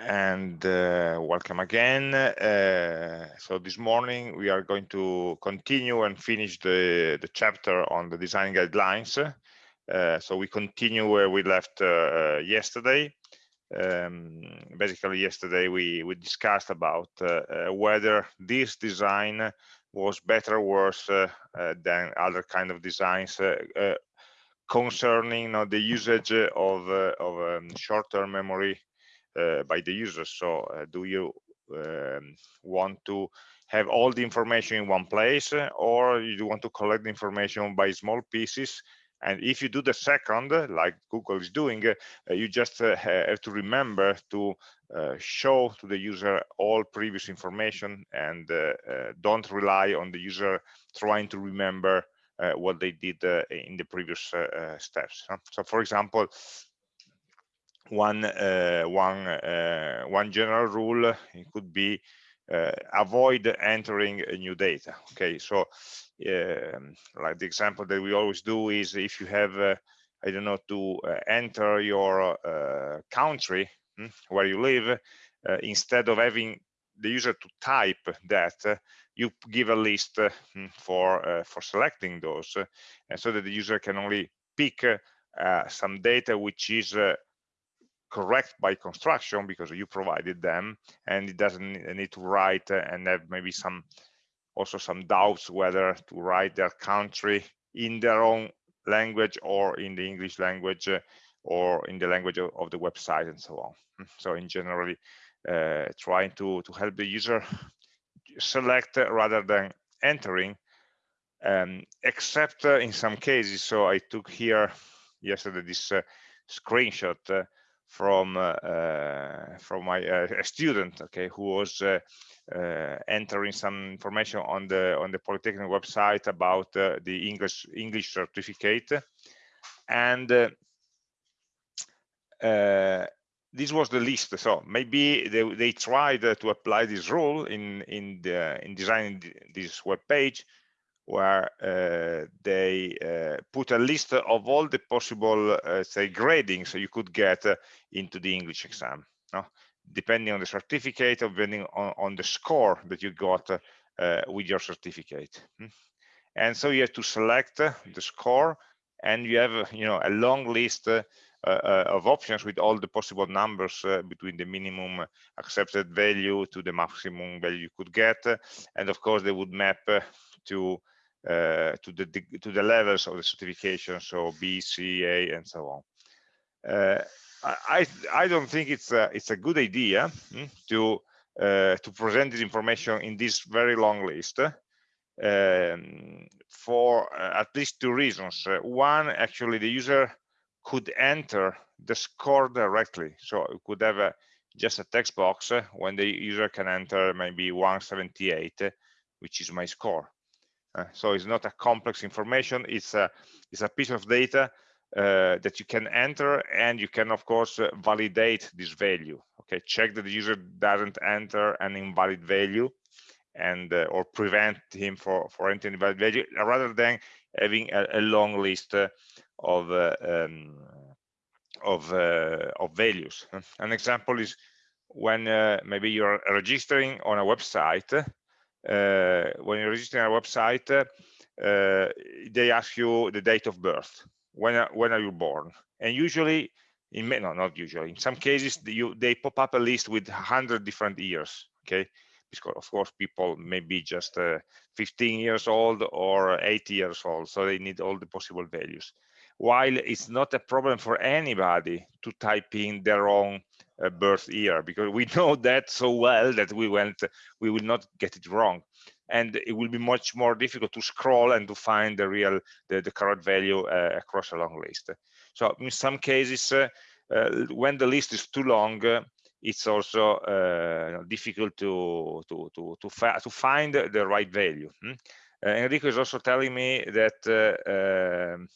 and uh, welcome again. Uh, so this morning we are going to continue and finish the, the chapter on the design guidelines. Uh, so we continue where we left uh, yesterday. Um, basically yesterday we, we discussed about uh, uh, whether this design was better or worse than other kind of designs concerning you know, the usage of, of um, short-term memory by the user. So uh, do you um, want to have all the information in one place or you want to collect the information by small pieces and if you do the second like google is doing uh, you just uh, have to remember to uh, show to the user all previous information and uh, don't rely on the user trying to remember what they did in the previous steps so for example one uh, one uh, one general rule it could be uh, avoid entering new data okay? So like the example that we always do is if you have i don't know to enter your country hmm, where you live instead of having the user to type that you give a list hmm, for for selecting those and so that the user can only pick some data which is correct by construction because you provided them and it doesn't need to write and have maybe some also some doubts whether to write their country in their own language or in the English language uh, or in the language of, of, the website and so on. Hmm, so in generally uh, trying to, to help the user select rather than entering um, except uh, in some cases. So I took here yesterday this uh, screenshot uh, from uh, uh, from my uh, student okay who was entering some information on the on the polytechnic website about the english english certificate. And this was the list. So maybe they, they tried to apply this rule in in the in designing this web page where uh, they uh, put a list of all the possible, uh, say, gradings you could get uh, into the English exam, no? depending on the certificate, or depending on, on the score that you got uh, with your certificate. Hmm? And so you have to select uh, the score, and you have, you know, a long list of options with all the possible numbers between the minimum accepted value to the maximum value you could get, and of course they would map to to the to the levels of the certification, so B, C, A, and so on. Uh, I I don't think it's a it's a good idea hmm, to uh, to present this information in this very long list um, for uh, at least two reasons. Uh, one, actually, the user could enter the score directly, so it could have a, just a text box when the user can enter maybe 178, which is my score uh, so it's not a complex information. It's a it's a piece of data uh, that you can enter, and you can of course uh, validate this value. Okay, check that the user doesn't enter an invalid value, and uh, or prevent him for for entering invalid value, rather than having a, a long list uh, of um, of of values. An example is when maybe you're registering on a website uh, when you're registering a website, uh, they ask you the date of birth. When are, when are you born? And usually, in no, not usually. In some cases, you, they pop up a list with 100 different years. Okay, because of course people may be just uh, 15 years old or 80 years old, so they need all the possible values. While it's not a problem for anybody to type in their own birth year because we know that so well that we went we will not get it wrong and it will be much more difficult to scroll and to find the real the, the correct value uh, across a long list so in some cases uh, uh when the list is too long uh, it's also uh, difficult to to to to, to, find the right value hmm? enrico is also telling me that um,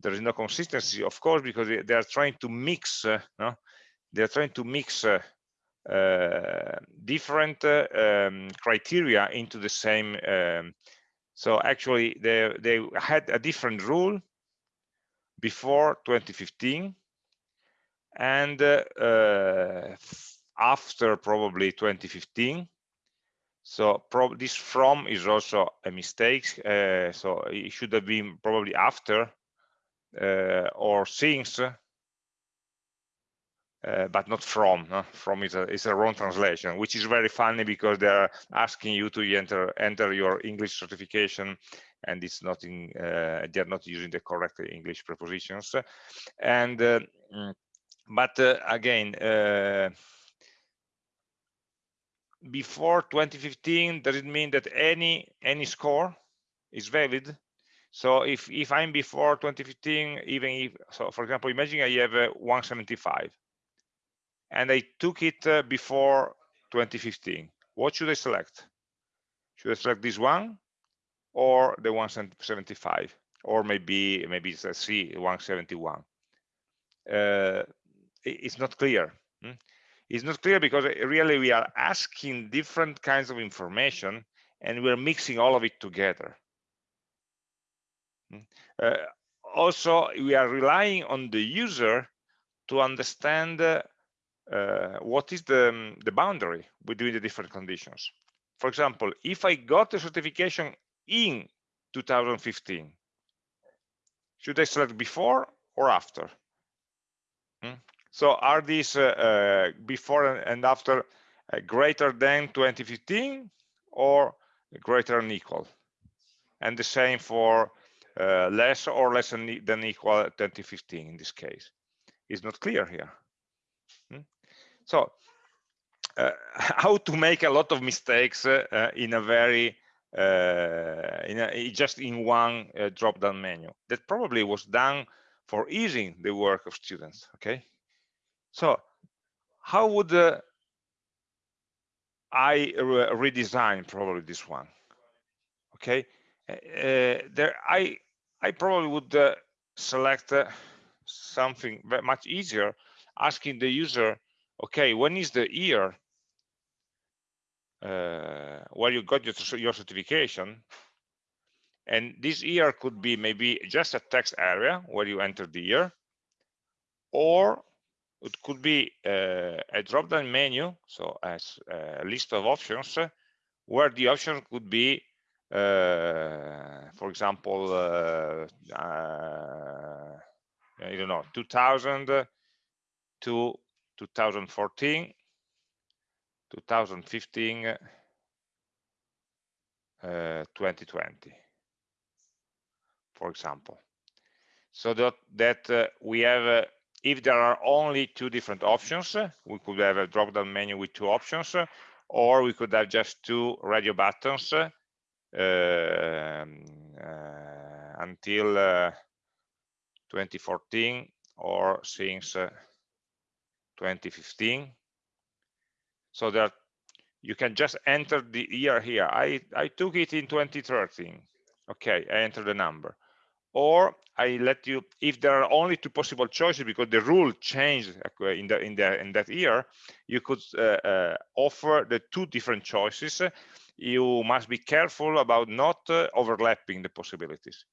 there is no consistency of course because they are trying to mix no? They're trying to mix uh, uh, different uh, um, criteria into the same um, so actually they they had a different rule before 2015 and after probably 2015 so this from is also a mistake uh, so it should have been probably after uh, or since uh, but not from. From is a, is a wrong translation, which is very funny because they're asking you to enter enter your English certification, and it's not in. Uh, they're not using the correct English prepositions, and uh, mm, but uh, again. Uh, before 2015 does it mean that any any score is valid so if if i'm before 2015 even if so for example imagine i have a 175 and I took it uh, before 2015. What should I select? Should I select this one or the 175 or maybe maybe it's a C 171? Uh, it's not clear. Hmm? It's not clear because really we are asking different kinds of information and we're mixing all of it together. Hmm? Uh, also, we are relying on the user to understand uh, uh, what is the, um, the boundary between the different conditions. For example, if I got the certification in 2015, should I select before or after? Hmm? So are these uh, uh, before and after uh, greater than 2015 or greater than equal? And the same for uh, less or less than, than equal 2015 in this case. It's not clear here. So uh, how to make a lot of mistakes uh, in a very uh, in a, just in one uh, drop down menu. That probably was done for easing the work of students okay? So how would uh, i re redesign probably this one okay? Uh, there i i probably would select something much easier asking the user okay, when is the year uh, where you got your, your certification? And this year could be maybe just a text area where you enter the year, or it could be uh, a drop-down menu, so as a list of options, where the option could be, uh, for example, uh, uh I don't know, 2000 to 2014 2015 uh, 2020 for example. So that that uh, we have uh, if there are only two different options we could have a drop down menu with two options or we could have just two radio buttons um, uh, until uh, 2014 or since 2015 so that you can just enter the year here. I i took it in 2013 okay i enter the number. Or i let you if there are only two possible choices because the rule changed uh, in the in the in that year you could uh, uh, offer the two different choices. You must be careful about not uh, overlapping the possibilities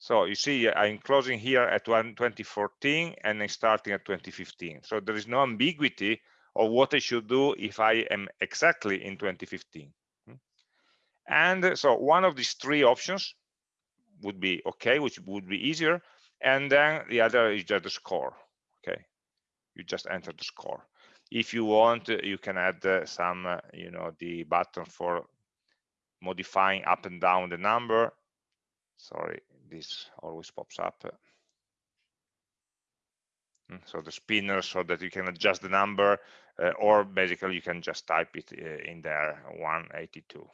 so you see, I'm closing here at 2014 and I'm starting at 2015. So there is no ambiguity of what I should do if I am exactly in 2015. Hmm? And so one of these three options would be okay, which would be easier. And then the other is just the score. Okay, you just enter the score. If you want, you can add uh, some, uh, you know, the button for modifying up and down the number. Sorry, this always pops up. Hmm, so the spinner so that you can adjust the number uh, or basically you can just type it uh, in there 182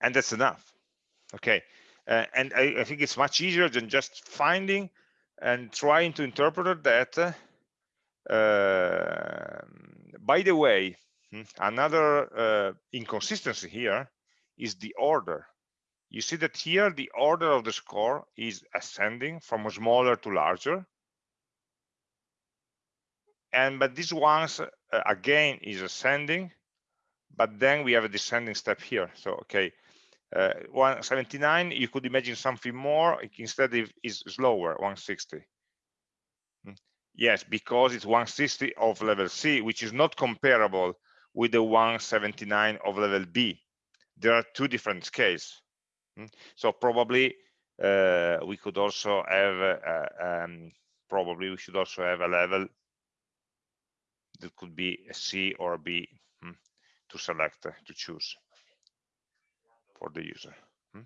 and that's enough. Okay uh, and I, I, think it's much easier than just finding and trying to interpret that uh, by the way hmm, another uh, inconsistency here is the order you see that here the order of the score is ascending from smaller to larger and but this ones uh, again is ascending but then we have a descending step here so okay uh, 179 you could imagine something more instead it is slower 160 hmm. Yes, because it's 160 of level C, which is not comparable with the 179 of level B. There are two different scales. Hmm? So probably uh, we could also have, uh, um, probably we should also have a level that could be a C or a B hmm, to select, uh, to choose for the user. Hmm.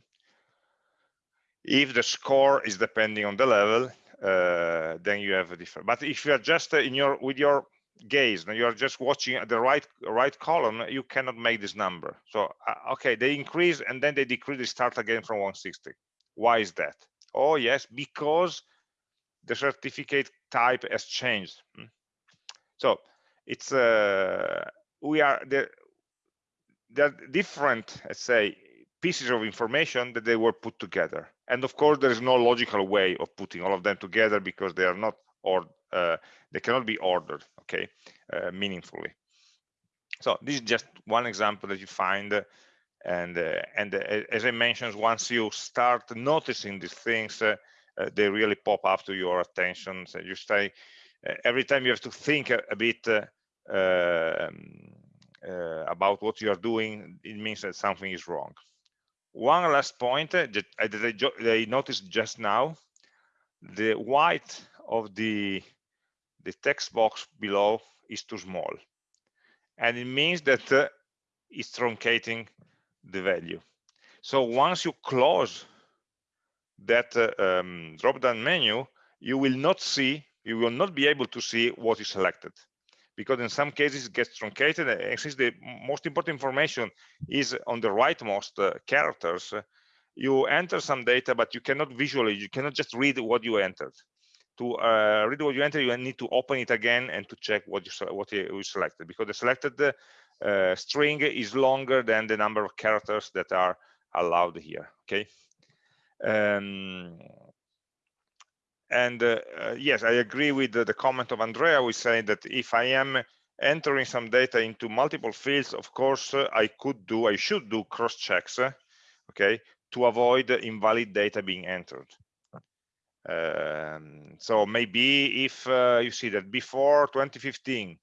If the score is depending on the level, uh, then you have a different. But if you are just uh, in your with your gaze and you are just watching at the right right column, you cannot make this number. So uh, okay, they increase and then they decrease. They start again from 160. Why is that? Oh yes, because the certificate type has changed. Hmm. So it's uh, we are. There are different, let's say, pieces of information that they were put together. And of course, there is no logical way of putting all of them together because they are not or uh, they cannot be ordered, okay, uh, meaningfully. So this is just one example that you find, uh, and uh, and uh, as I mentioned, once you start noticing these things, uh, they really pop up to your attention. So you stay every time you have to think a, a bit um, about what you are doing. It means that something is wrong one last point that I, that I noticed just now the white of the the text box below is too small and it means that uh, it's truncating the value. So once you close that uh, um, drop down menu you will not see you will not be able to see what is selected because in some cases it gets truncated and since the most important information is on the rightmost uh, characters. You enter some data but you cannot visually you cannot just read what you entered to uh, read what you enter you need to open it again and to check what you what you selected because the selected uh, string is longer than the number of characters that are allowed here okay um, and uh, uh, yes, I agree with the, the, comment of Andrea. We say that if I am entering some data into multiple fields, of course, uh, I could do, I should do cross checks, uh, okay, to avoid invalid data being entered. Um, so maybe if uh, you see that before 2015,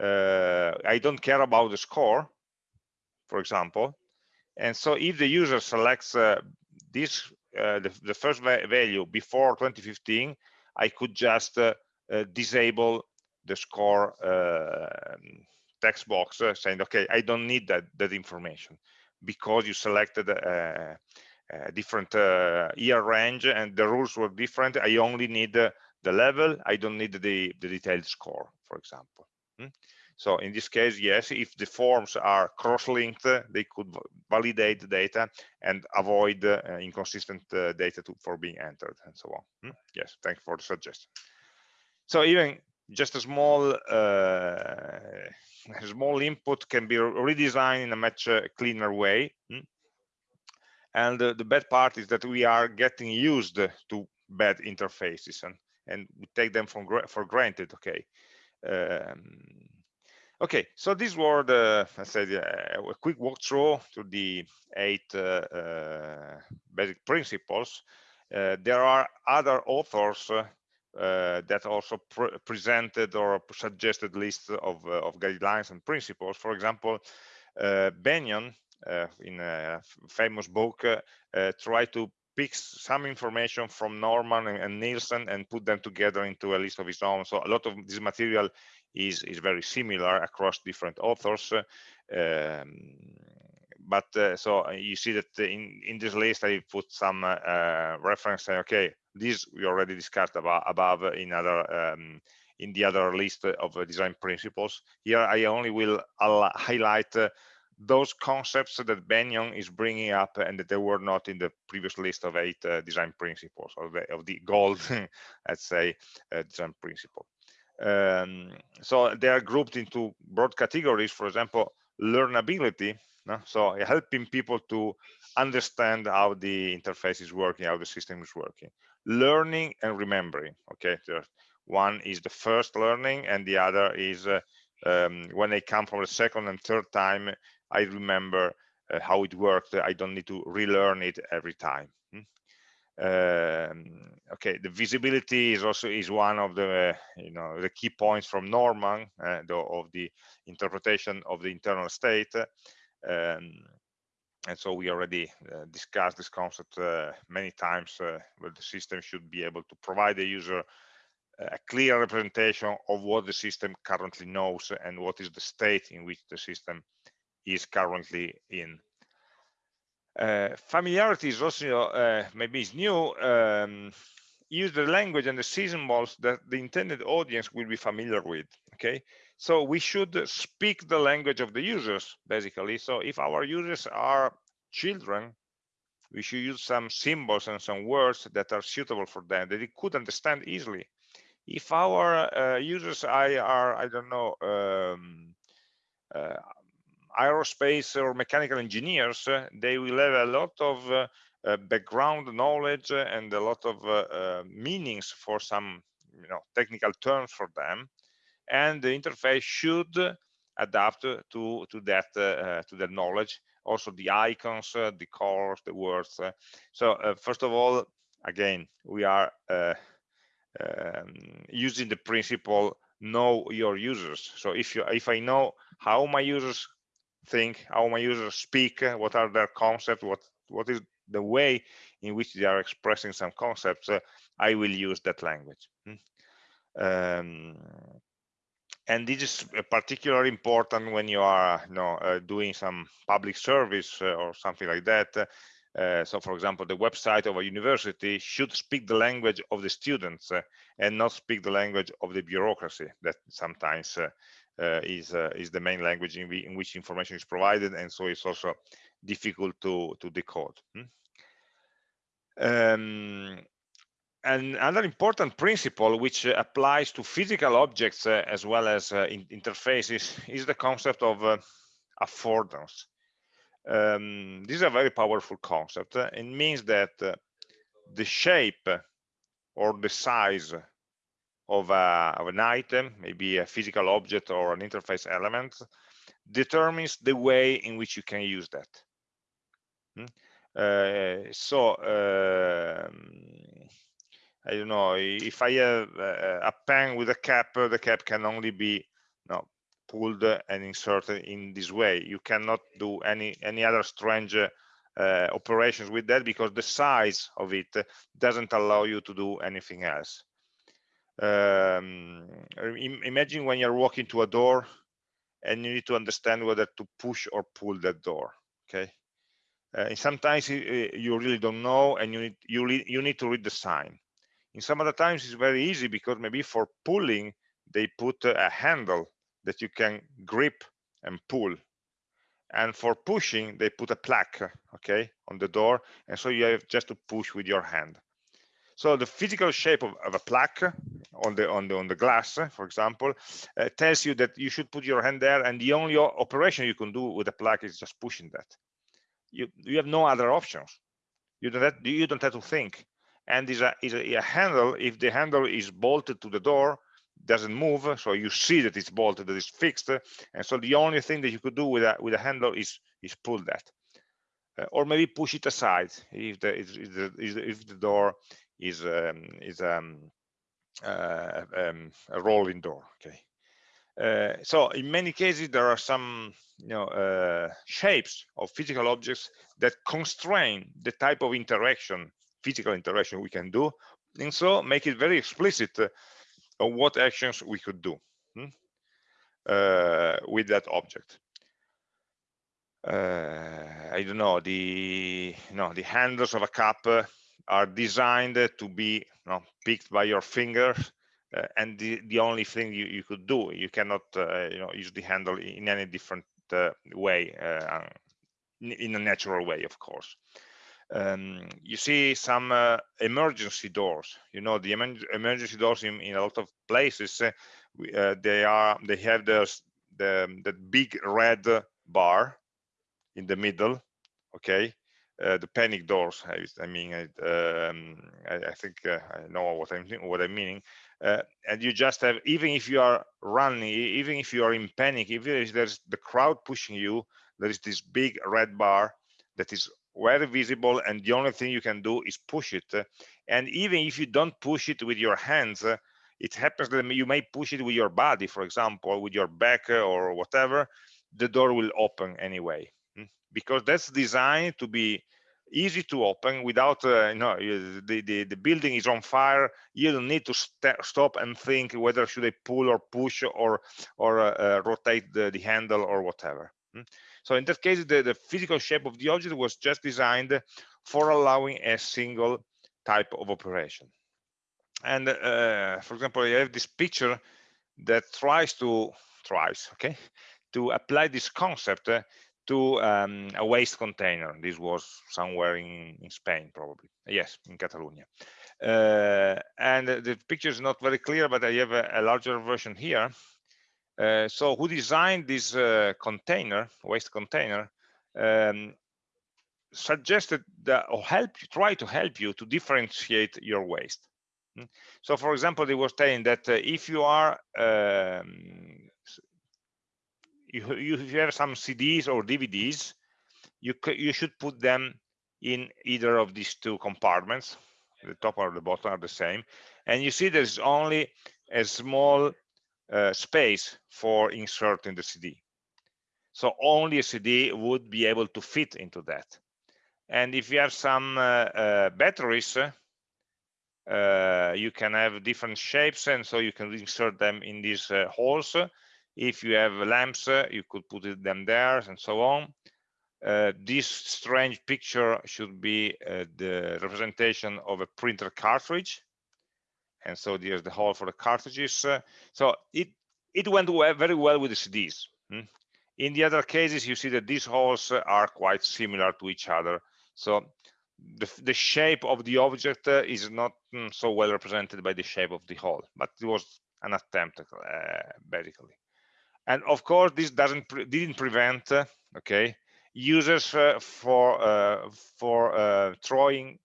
uh, I don't care about the score, for example, and so if the user selects this uh, the, the, first value before 2015, I could just uh, uh, disable the score text box saying, okay, I don't need that, that information because you selected different year range and the rules were different. I only need the level. I don't need the, the detailed score, for example. Hmm? So in this case, yes, if the forms are cross-linked, they could validate the data and avoid uh, inconsistent uh, data to, for being entered and so on. Hmm? Yes, thank you for the suggestion. So even just a small uh, a small input can be redesigned in a much uh, cleaner way. Hmm? And the bad part is that we are getting used to bad interfaces and, and we take them for, for granted, okay. Um, Okay, so these were the, I said, uh, a quick walkthrough to the eight uh, uh, basic principles. Uh, there are other authors uh, uh, that also pre presented or suggested lists of, of guidelines and principles. For example, Benyon, in a famous book, try to pick some information from Norman and, and Nielsen and put them together into a list of his own. So a lot of this material is, is very similar across different authors. Um, but uh, so uh, you see that in, in this list, I put some uh, reference saying, okay, this we already discussed about above in other um, in the other list of design principles. Here, I only will highlight uh, those concepts that Benyon is bringing up and that they were not in the previous list of eight uh, design principles of the, of the gold, let's say, uh, design principle. Um, so they are grouped into broad categories, for example, learnability. No? So helping people to understand how the interface is working, how the system is working. Learning and remembering. Okay, one is the first learning, and the other is uh, um, when they come for the second and third time, I remember uh, how it worked. I don't need to relearn it every time. Hmm? um, okay the visibility is also is one of the you know the key points from norman uh, the, of the interpretation of the internal state um, and so we already uh, discussed this concept uh, many times uh, where the system should be able to provide the user a clear representation of what the system currently knows and what is the state in which the system is currently in uh, familiarity is also uh, maybe is new. Um, use the language and the symbols that the intended audience will be familiar with. Okay, so we should speak the language of the users basically. So if our users are children, we should use some symbols and some words that are suitable for them that they could understand easily. If our uh, users are, I don't know, um, uh, aerospace or mechanical engineers, uh, they will have a lot of uh, uh, background knowledge and a lot of meanings for some you know, technical terms for them. And the interface should adapt to to that uh, to that knowledge. Also the icons uh, the colors the words uh, so first of all again we are um, using the principle know your users. So if you if i know how my users think, how my users speak, uh, what are their concepts, what what is the way in which they are expressing some concepts, uh, I will use that language. Hmm. Um, and this is particularly important when you are you know, uh, doing some public service uh, or something like that. Uh, so, for example, the website of a university should speak the language of the students uh, and not speak the language of the bureaucracy that sometimes uh, is uh, is the main language in, in, which information is provided, and so it's also difficult to to decode. Hmm? Um, and another important principle which uh, applies to physical objects uh, as well as uh, in interfaces is the concept of uh, affordance. Um, this is a very powerful concept. it means that the shape or the size of, a, of an item, maybe a physical object or an interface element, determines the way in which you can use that. Hmm? Uh, so uh, I don't know if I have a pen with a cap, the cap can only be pulled and inserted in this way. You cannot do any any other strange uh, operations with that because the size of it doesn't allow you to do anything else um, imagine when you're walking to a door and you need to understand whether to push or pull that door okay? Uh, and sometimes you really don't know and you need you, you need to read the sign. In some other times it's very easy because maybe for pulling they put a handle that you can grip and pull. And for pushing they put a plaque okay on the door. And so you have just to push with your hand so the physical shape of, of a plaque on the on the on the glass, for example, uh, tells you that you should put your hand there, and the only operation you can do with a plaque is just pushing that. You you have no other options. You don't have, you don't have to think. And is a is a, a handle. If the handle is bolted to the door, doesn't move, so you see that it's bolted, that it's fixed, and so the only thing that you could do with a with a handle is is pull that. Uh, or maybe push it aside if the if the, if the door is um, is um, uh, um, a rolling door. Okay. Uh, so in many cases there are some you know uh, shapes of physical objects that constrain the type of interaction physical interaction we can do and so make it very explicit uh, on what actions we could do hmm, uh, with that object uh, I don't know the know the handles of a cup are designed to be you know, picked by your fingers uh, and the, the only thing you, you could do you cannot uh, you know use the handle in any different uh, way uh, in a natural way of course. Um, you see some uh, emergency doors. You know the emergency doors in, in a lot of places uh, they are they have this the the big red bar in the middle okay uh, the panic doors. I, mean, I, um, I, I think uh, I know what I'm what I'm meaning. Uh, and you just have, even if you are running, even if you are in panic, even if there's the crowd pushing you, there is this big red bar that is very visible and the only thing you can do is push it and even if you don't push it with your hands it happens that you may push it with your body for example with your back or whatever the door will open anyway? Because that's designed to be easy to open without uh, you know the, the the building is on fire. You don't need to st stop and think whether should i pull or push or or uh, uh, rotate the, the handle or whatever. Hmm? so in that case the, the physical shape of the object was just designed for allowing a single type of operation. And uh, for example you have this picture that tries to tries okay to apply this concept uh, to um, a waste container. This was somewhere in, in Spain, probably. Yes, in Catalonia. Uh, and the picture is not very clear, but I have a, a larger version here. Uh, so who designed this uh, container, waste container, um, suggested that or help you, try to help you to differentiate your waste. Hmm? So for example, they were saying that uh, if you are um, you, you have some CDs or DVDs, you you should put them in either of these two compartments. The top or the bottom are the same, and you see there's only a small uh, space for inserting the CD. So only a CD would be able to fit into that. And if you have some uh, uh, batteries, uh, you can have different shapes, and so you can insert them in these uh, holes if you have lamps, uh, you could put them there and so on. Uh, this strange picture should be uh, the representation of a printer cartridge. And so there's the hole for the cartridges. Uh, so it, it went very well with the CDs. Hmm? In the other cases, you see that these holes are quite similar to each other. So the, the shape of the object uh, is not mm, so well represented by the shape of the hole, but it was an attempt, uh, basically and of course this doesn't pre didn't prevent uh, okay users uh, for uh, for uh, throwing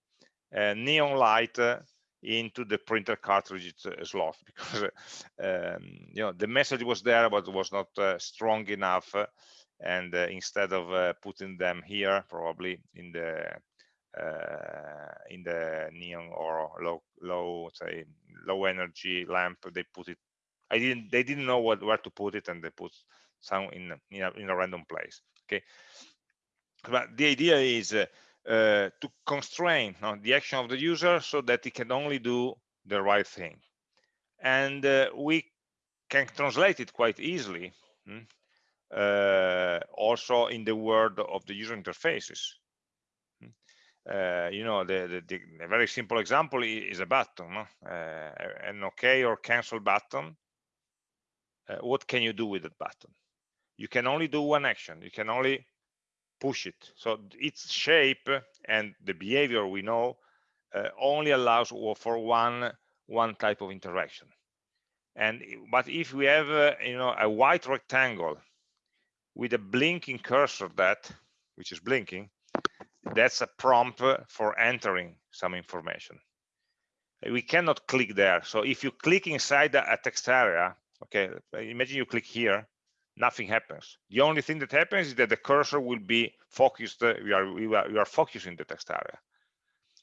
neon light uh, into the printer cartridge uh, slot. Because um, you know the message was there but was not strong enough and instead of putting them here probably in the in the neon or low low say low energy lamp they put it I didn't they didn't know what where to put it and they put some in in a, in a random place okay but the idea is uh, uh, to constrain the action of the user so that it can only do the right thing and uh, we can translate it quite easily hmm, uh, also in the world of the user interfaces hmm. uh, you know the, the, the, very simple example is a button no? uh, an okay or cancel button uh, what can you do with that button? You can only do one action. You can only push it. So its shape and the behavior we know uh, only allows for one one type of interaction. And but if we have uh, you know a white rectangle with a blinking cursor that which is blinking that's a prompt for entering some information. We cannot click there. So if you click inside a text area okay imagine you click here nothing happens. The only thing that happens is that the cursor will be focused uh, we are we are, we are focusing the text area.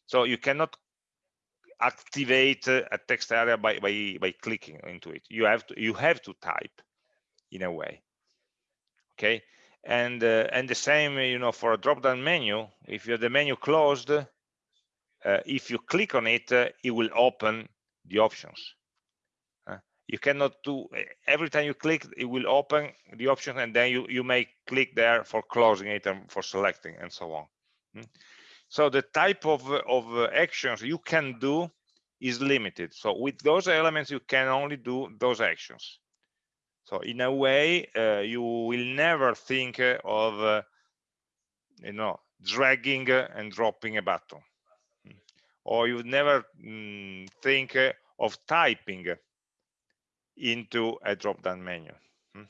So you cannot activate uh, a text area by, by by clicking into it. You have to you have to type in a way. Okay? And uh, and the same you know for a drop down menu if you have the menu closed uh, if you click on it uh, it will open the options you cannot do every time you click it will open the option and then you you may click there for closing it and for selecting and so on. Hmm? so the type of of actions you can do is limited. So with those elements you can only do those actions. So in a way uh, you will never think of uh, you know dragging and dropping a button. Hmm? or you never mm, think of typing into a drop-down menu. Hmm.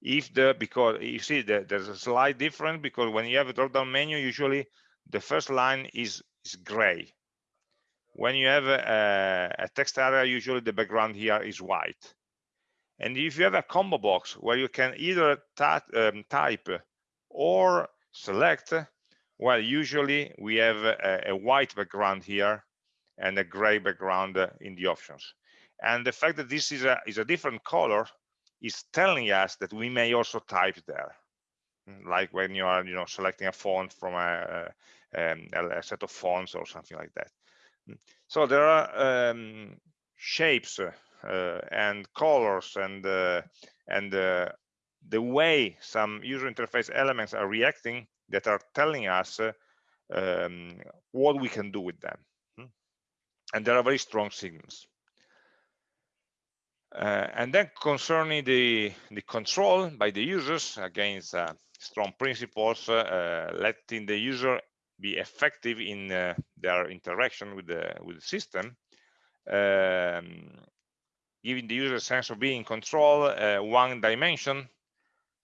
If the because you see that there's a slight difference because when you have a drop-down menu, usually the first line is is gray. When you have a, a text area, usually the background here is white. And if you have a combo box where you can either um, type or select, Well, usually we have a, a white background here and a gray background in the options. And the fact that this is a, is a different color is telling us that we may also type there like when you are you know selecting a font from a, um, a set of fonts or something like that mm. so there are um, shapes uh, and colors and uh, and uh, the way some user interface elements are reacting that are telling us uh, um, what we can do with them mm. and there are very strong signals uh, and then concerning the the control by the users against uh, strong principles, uh, letting the user be effective in uh, their interaction with the with the system, um, giving the user a sense of being in control. Uh, one dimension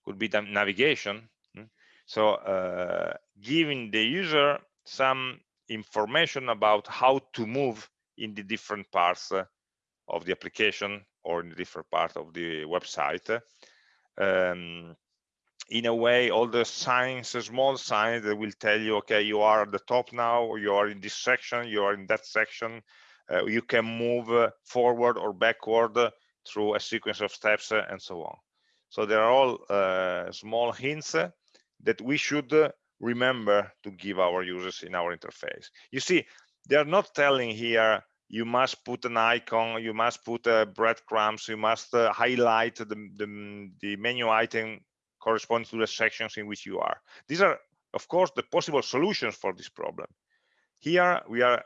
could be the navigation. Hmm? So uh, giving the user some information about how to move in the different parts of the application or in the different part of the website. Um, in a way all the signs small signs that will tell you okay you are at the top now you are in this section you are in that section uh, you can move uh, forward or backward uh, through a sequence of steps uh, and so on so there are all uh, small hints that we should remember to give our users in our interface you see they are not telling here you must put an icon you must put breadcrumbs you must highlight the, the, the menu item corresponds to the sections in which you are. These are, of course, the possible solutions for this problem. Here we are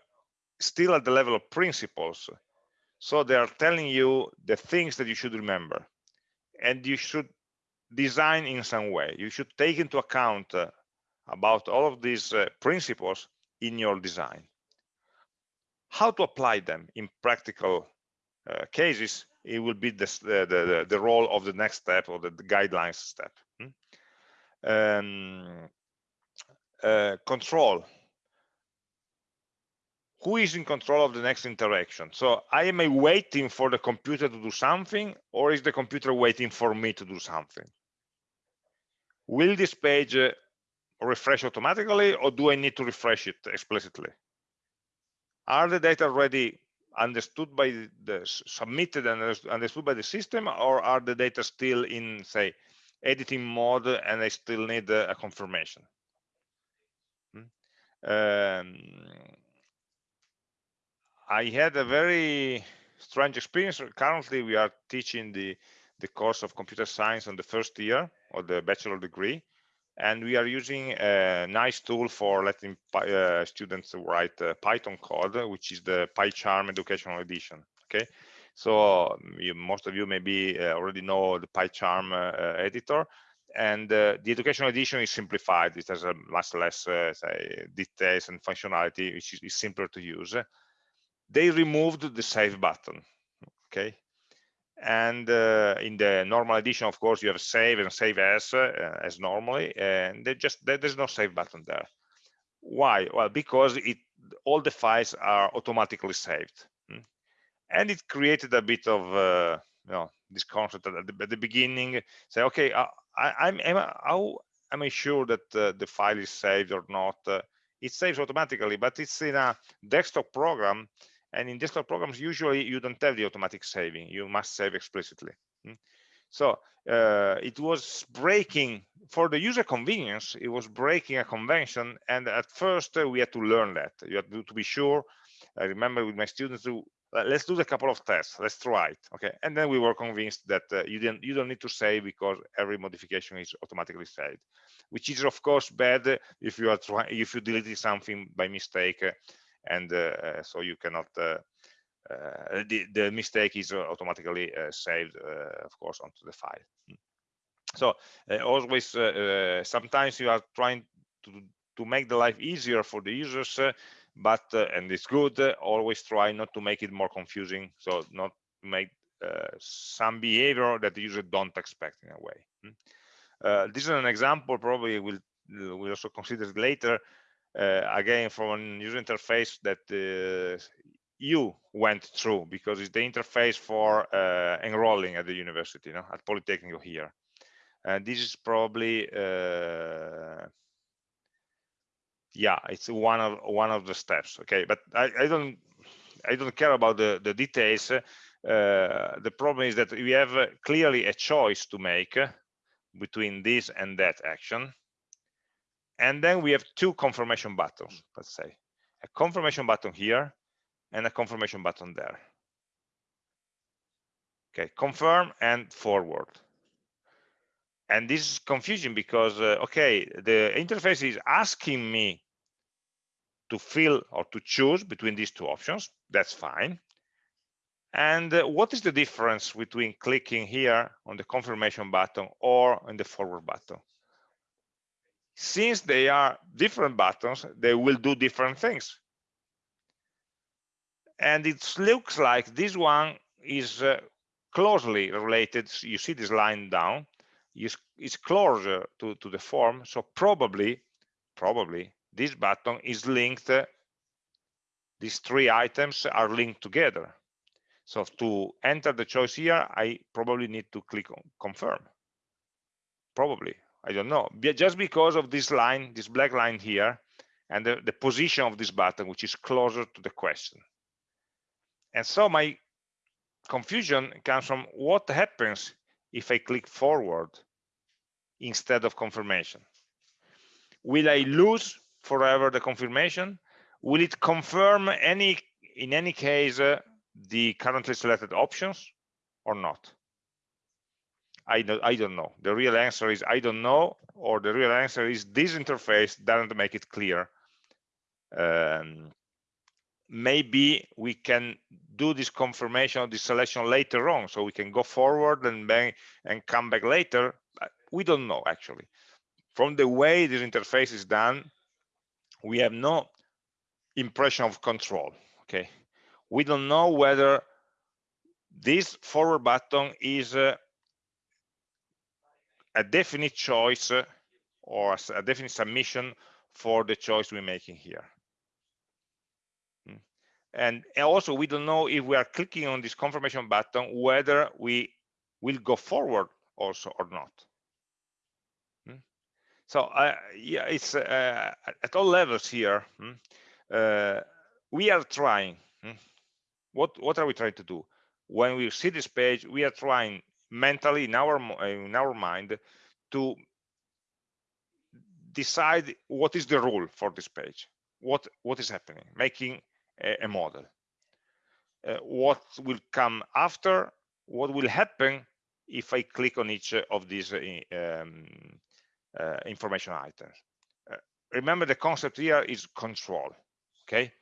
still at the level of principles. So they are telling you the things that you should remember. And you should design in some way. You should take into account uh, about all of these uh, principles in your design. How to apply them in practical uh, cases, it will be the, the, the, role of the next step or the, the guidelines step um, uh, control. Who is in control of the next interaction? So i am I waiting for the computer to do something or is the computer waiting for me to do something? Will this page uh, refresh automatically or do i need to refresh it explicitly are the data already understood by the submitted and understood by the system or are the data still in say editing mode and I still need a confirmation. Hmm? Um, I had a very strange experience. Currently, we are teaching the, the course of computer science on the first year of the bachelor degree. And we are using a nice tool for letting uh, students write uh, Python code, which is the PyCharm Educational Edition. Okay, so um, you, most of you maybe uh, already know the PyCharm uh, uh, editor. And the educational edition is simplified. It has a much less say, details and functionality, which is, is simpler to use. They removed the save button. Okay, and uh, in the normal edition of course you have save and save as uh, as normally and they just there's no save button there. Why? Well because it all the files are automatically saved and it created a bit of uh, you know this concept at the, at the beginning. Say okay uh, I, am am I, how am I sure that uh, the file is saved or not? Uh, it saves automatically but it's in a desktop program and in desktop programs usually you don't have the automatic saving. You must save explicitly. Hmm? so uh, it was breaking for the user convenience it was breaking a convention and at first uh, we had to learn that. You had to, be sure. I remember with my students to let's do a couple of tests. Let's try it okay? And then we were convinced that uh, you didn't you don't need to save because every modification is automatically saved which is of course bad if you are trying if you deleted something by mistake. uh, and uh, uh so you cannot uh, uh, the, the mistake is automatically saved of course onto the file hmm. so always sometimes you are trying to to make the life easier for the users but uh, and it's good uh, always try not to make it more confusing so not make uh, some behavior that the user don't expect in a way hmm? this is an example probably we'll we'll also consider later uh, again from a user interface that uh, you went through because it's the interface for uh, enrolling at the university you know, at Polytechnic here. And this is probably yeah it's one of one of the steps okay? But i, I don't i don't care about the the details. Uh, the problem is that we have uh, clearly a choice to make uh, between this and that action and then we have two confirmation buttons let's say. A confirmation button here and a confirmation button there. Okay confirm and forward. And this is confusing because uh, okay the interface is asking me to fill or to choose between these two options. That's fine. And uh, what is the difference between clicking here on the confirmation button or on the forward button since they are different buttons they will do different things. And it looks like this one is uh, closely related. You see this line down. Is, is closer to, to the form. So probably probably this button is linked uh, these three items are linked together. So to enter the choice here i probably need to click on confirm. Probably i don't know just because of this line this black line here and the, the position of this button which is closer to the question and so my confusion comes from what happens if I click forward instead of confirmation. Will I lose forever the confirmation? Will it confirm any, in any case, uh, the currently selected options or not? I don't, I don't know. The real answer is I don't know, or the real answer is this interface doesn't make it clear. Um, maybe we can do this confirmation of this selection later on so we can go forward and bang and come back later we don't know actually from the way this interface is done we have no impression of control okay we don't know whether this forward button is uh, a definite choice or a definite submission for the choice we're making here and also we don't know if we are clicking on this confirmation button whether we will go forward also or not hmm? so uh, yeah it's uh, at all levels here hmm? uh, we are trying hmm? what what are we trying to do when we see this page we are trying mentally in our in our mind to decide what is the rule for this page what what is happening making a, model. Uh, what will come after, what will happen if I click on each of these um, uh, information items. Uh, remember the concept here is control, okay?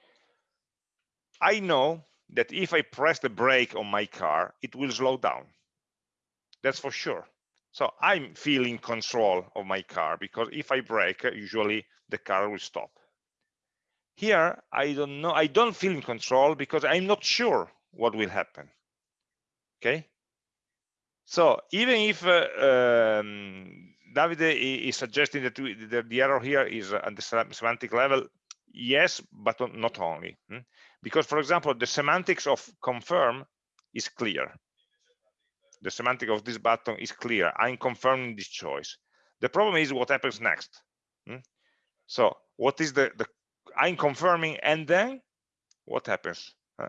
I know that if I press the brake on my car, it will slow down. That's for sure. So I'm feeling control of my car because if I brake, usually the car will stop. Here, I don't know, I don't feel in control because I'm not sure what will happen. Okay. So even if uh, um, Davide is suggesting that we, the, the, error here is at the semantic level, yes, but not only. Hmm? Because, for example, the semantics of confirm is clear. The semantic of this button is clear. I'm confirming this choice. The problem is what happens next. Hmm? So what is the, the I'm confirming, and then what happens? Uh,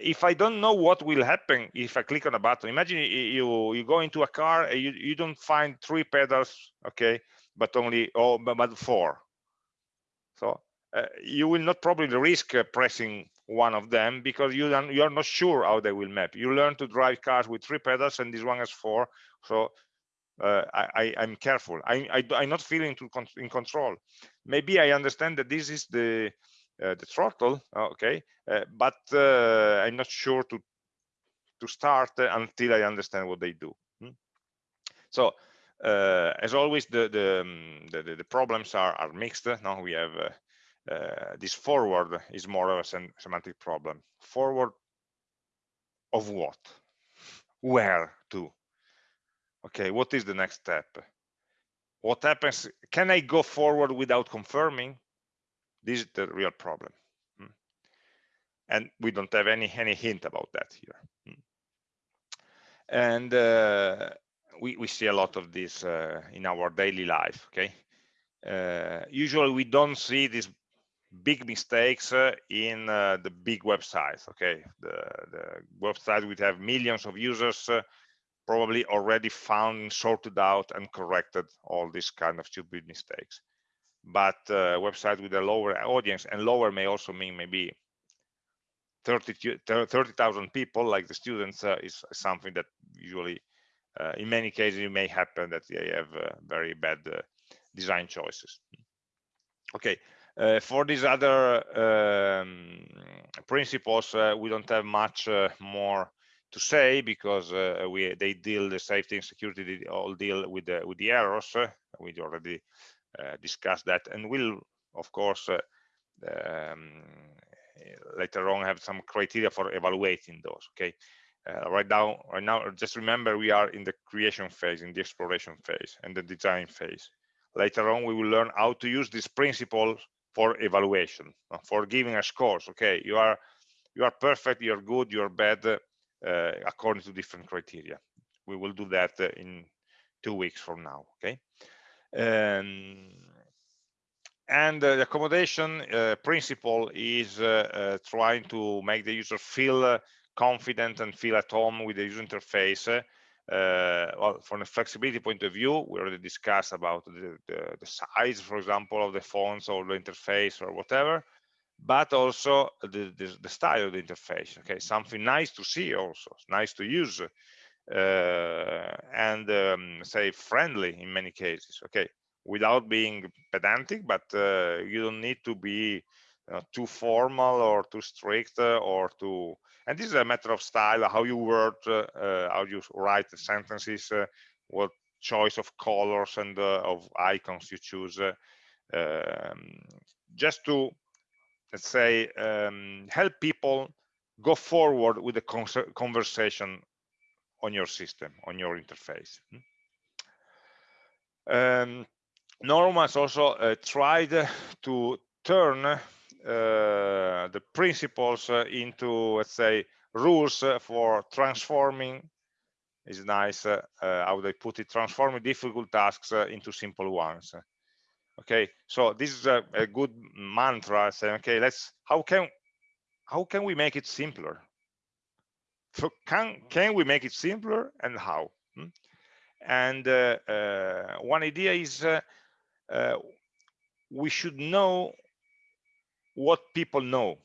if I don't know what will happen if I click on a button, imagine you you go into a car and you, you don't find three pedals, okay, but only oh but four. So uh, you will not probably risk uh, pressing one of them because you you are not sure how they will map. You learn to drive cars with three pedals and this one has four. So uh, I, I am careful. I, I, am not feeling to con in control. Maybe I understand that this is the uh, the throttle, uh, okay, uh, but uh, I'm not sure to to start until I understand what they do. Hmm? So uh, as always, the the, um, the, the problems are are mixed. Now we have this forward is more of a sem semantic problem. Forward of what? Where to? okay what is the next step what happens can i go forward without confirming this is the real problem hmm. and we don't have any any hint about that here hmm. and uh, we we see a lot of this uh, in our daily life okay uh, usually we don't see these big mistakes uh, in uh, the big websites okay? The the website would have millions of users uh, probably already found sorted out and corrected all these kind of stupid mistakes. But uh, website with a lower audience and lower may also mean maybe 30,000 30, people like the students uh, is something that usually uh, in many cases it may happen that they have very bad design choices. Okay uh, for these other um, principles, uh, we don't have much uh, more to say because uh, we they deal the safety and security they all deal with the with the errors. we already uh, discussed that, and we'll of course um, later on have some criteria for evaluating those. Okay. Uh, right now right now just remember we are in the creation phase in the exploration phase and the design phase later on we will learn how to use these principles for evaluation uh, for giving a scores okay? You are you are perfect you're good you're bad uh, according to different criteria. We will do that uh, in two weeks from now okay? Um, and the accommodation uh, principle is uh, trying to make the user feel confident and feel at home with the user interface uh, well, from a flexibility point of view, we already discussed about the, the, the, size, for example, of the fonts or the interface or whatever, but also the, the, the style of the interface. Okay, something nice to see also, nice to use, uh, and um, say friendly in many cases. Okay, without being pedantic, but uh, you don't need to be uh, too formal or too strict uh, or too and this is a matter of style how you word uh, how you write the sentences what choice of colors and of icons you choose um, just to let's say um, help people go forward with the conversation on your system on your interface hmm. um, Norman has also uh, tried to turn uh, the principles uh, into let's say rules uh, for transforming. Is nice how they put it transforming difficult tasks into simple ones. Okay so this is a, a, good mantra saying okay let's how can how can we make it simpler? So can can we make it simpler and how? Hmm? and uh, uh, one idea is uh, we should know what people know.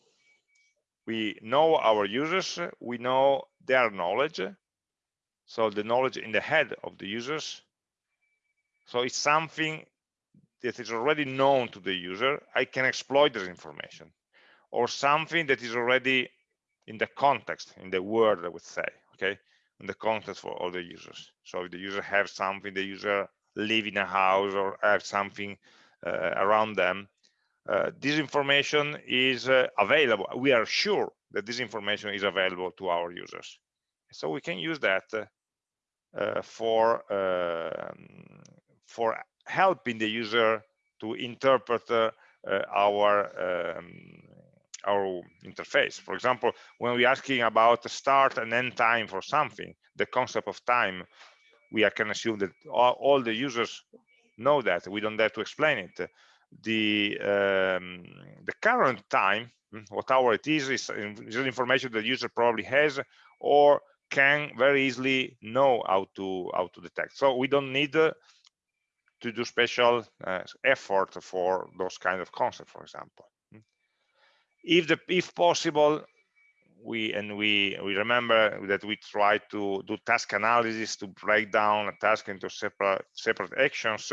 We know our users, we know their knowledge, so the knowledge in the head of the users. So it's something that is already known to the user. I can exploit this information or something that is already in the context, in the word, I would say, okay, in the context for all the users. So if the user have something, the user live in a house or have something uh, around them, this information is uh, available. We are sure that this information is available to our users. So we can use that uh, for um, for helping the user to interpret our um, our interface. For example, when we're asking about the start and end time for something, the concept of time, we can assume that all, all, the users know that. We don't have to explain it the um, the current time hmm, what hour it is is, is information the user probably has or can very easily know how to how to detect so we don't need uh, to do special uh, effort for those kind of concepts for example hmm. if the if possible we and we we remember that we try to do task analysis to break down a task into separate separate actions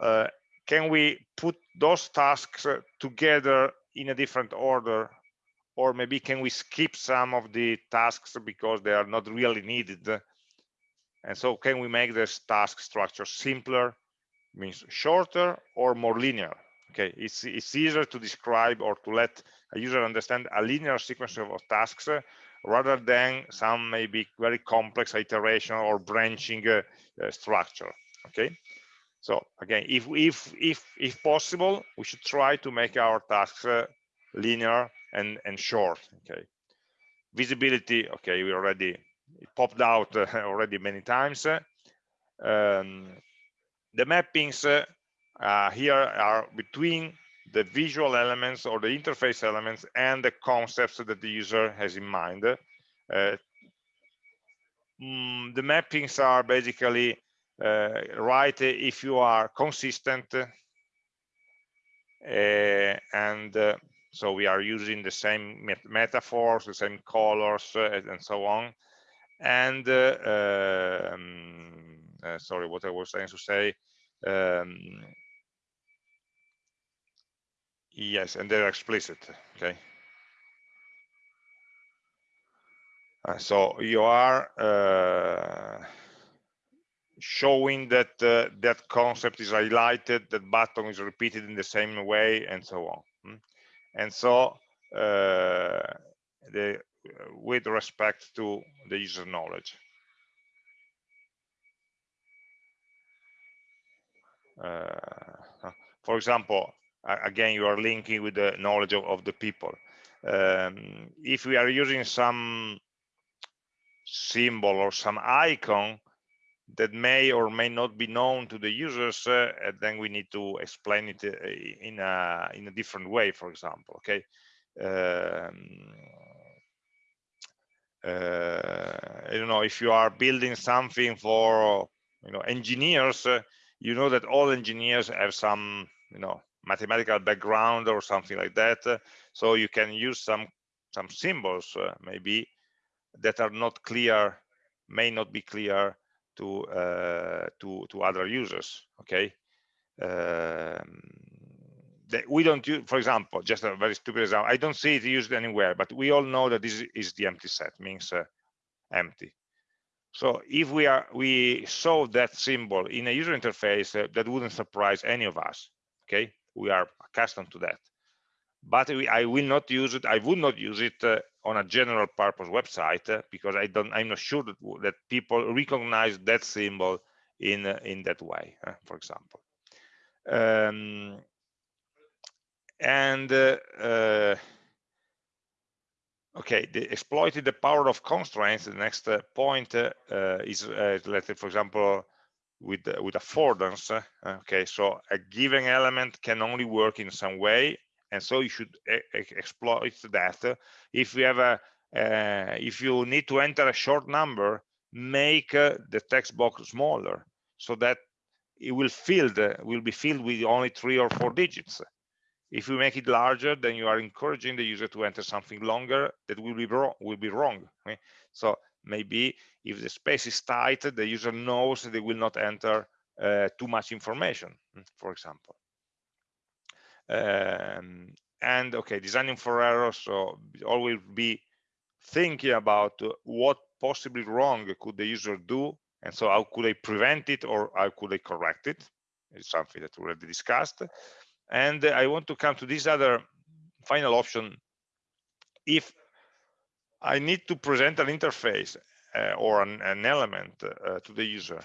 uh, can we put those tasks uh, together in a different order? Or maybe can we skip some of the tasks because they are not really needed? And so can we make this task structure simpler means shorter or more linear? Okay it's it's easier to describe or to let a user understand a linear sequence of, tasks uh, rather than some maybe very complex iteration or branching uh, uh, structure okay so again, if if if if possible, we should try to make our tasks uh, linear and and short. Okay. Visibility. Okay, we already popped out uh, already many times. Um, the mappings. Uh, uh, here are between the visual elements or the interface elements and the concepts that the user has in mind. Uh, mm, the mappings are basically right if you are consistent uh, and uh, so we are using the same met metaphors the same colors uh, and so on. And uh, um, uh, sorry what i was trying to say um, yes and they're explicit okay? Uh, so you are uh, showing that uh, that concept is highlighted that button is repeated in the same way and so on hmm? and so uh, the with respect to the user knowledge uh, for example again you are linking with the knowledge of, of the people um, if we are using some symbol or some icon that may or may not be known to the users uh, and then we need to explain it uh, in a in a different way for example okay? Um, uh, I don't know if you are building something for you know engineers you know that all engineers have some you know mathematical background or something like that so you can use some some symbols uh, maybe that are not clear may not be clear to uh, to to other users okay um, we don't use, for example, just a very stupid example. I don't see it used anywhere, but we all know that this is the empty set, means uh, empty. So if we are we saw that symbol in a user interface, uh, that wouldn't surprise any of us. Okay, we are accustomed to that. But we, I will not use it. I would not use it uh, on a general purpose website uh, because I don't. I'm not sure that, that people recognize that symbol in uh, in that way. Uh, for example. Um, and uh, uh, okay the exploited the power of constraints the next uh, point is let's say for example with with affordance okay so a given element can only work in some way and so you should exploit that if you have a uh, if you need to enter a short number make uh, the text box smaller so that it will filled will be filled with only three or four digits if you make it larger, then you are encouraging the user to enter something longer that will be wrong. Will be wrong. Okay? So maybe if the space is tight, the user knows they will not enter too much information, hmm, for example. Um, and okay, designing for errors. So always be thinking about what possibly wrong could the user do, and so how could I prevent it or how could I correct it? It's something that we already discussed and I want to come to this other final option. If I need to present an interface uh, or an, an element uh, to the user,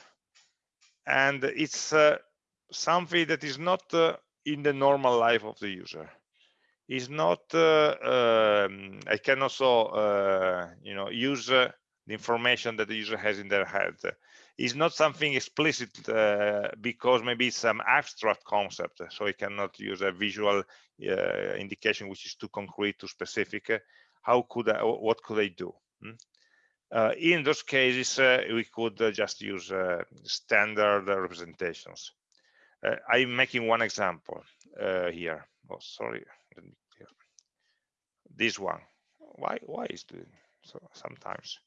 and it's uh, something that is not uh, in the normal life of the user. Is not. Uh, um, I can also, uh, you know, use the information that the user has in their head is not something explicit uh, because maybe it's some abstract concept so it cannot use a visual uh, indication which is too concrete too specific how could I, what could I do hmm? uh, in those cases uh, we could uh, just use uh, standard representations Uh, I'm making one example uh, here. Oh sorry this one. Why why is doing so sometimes?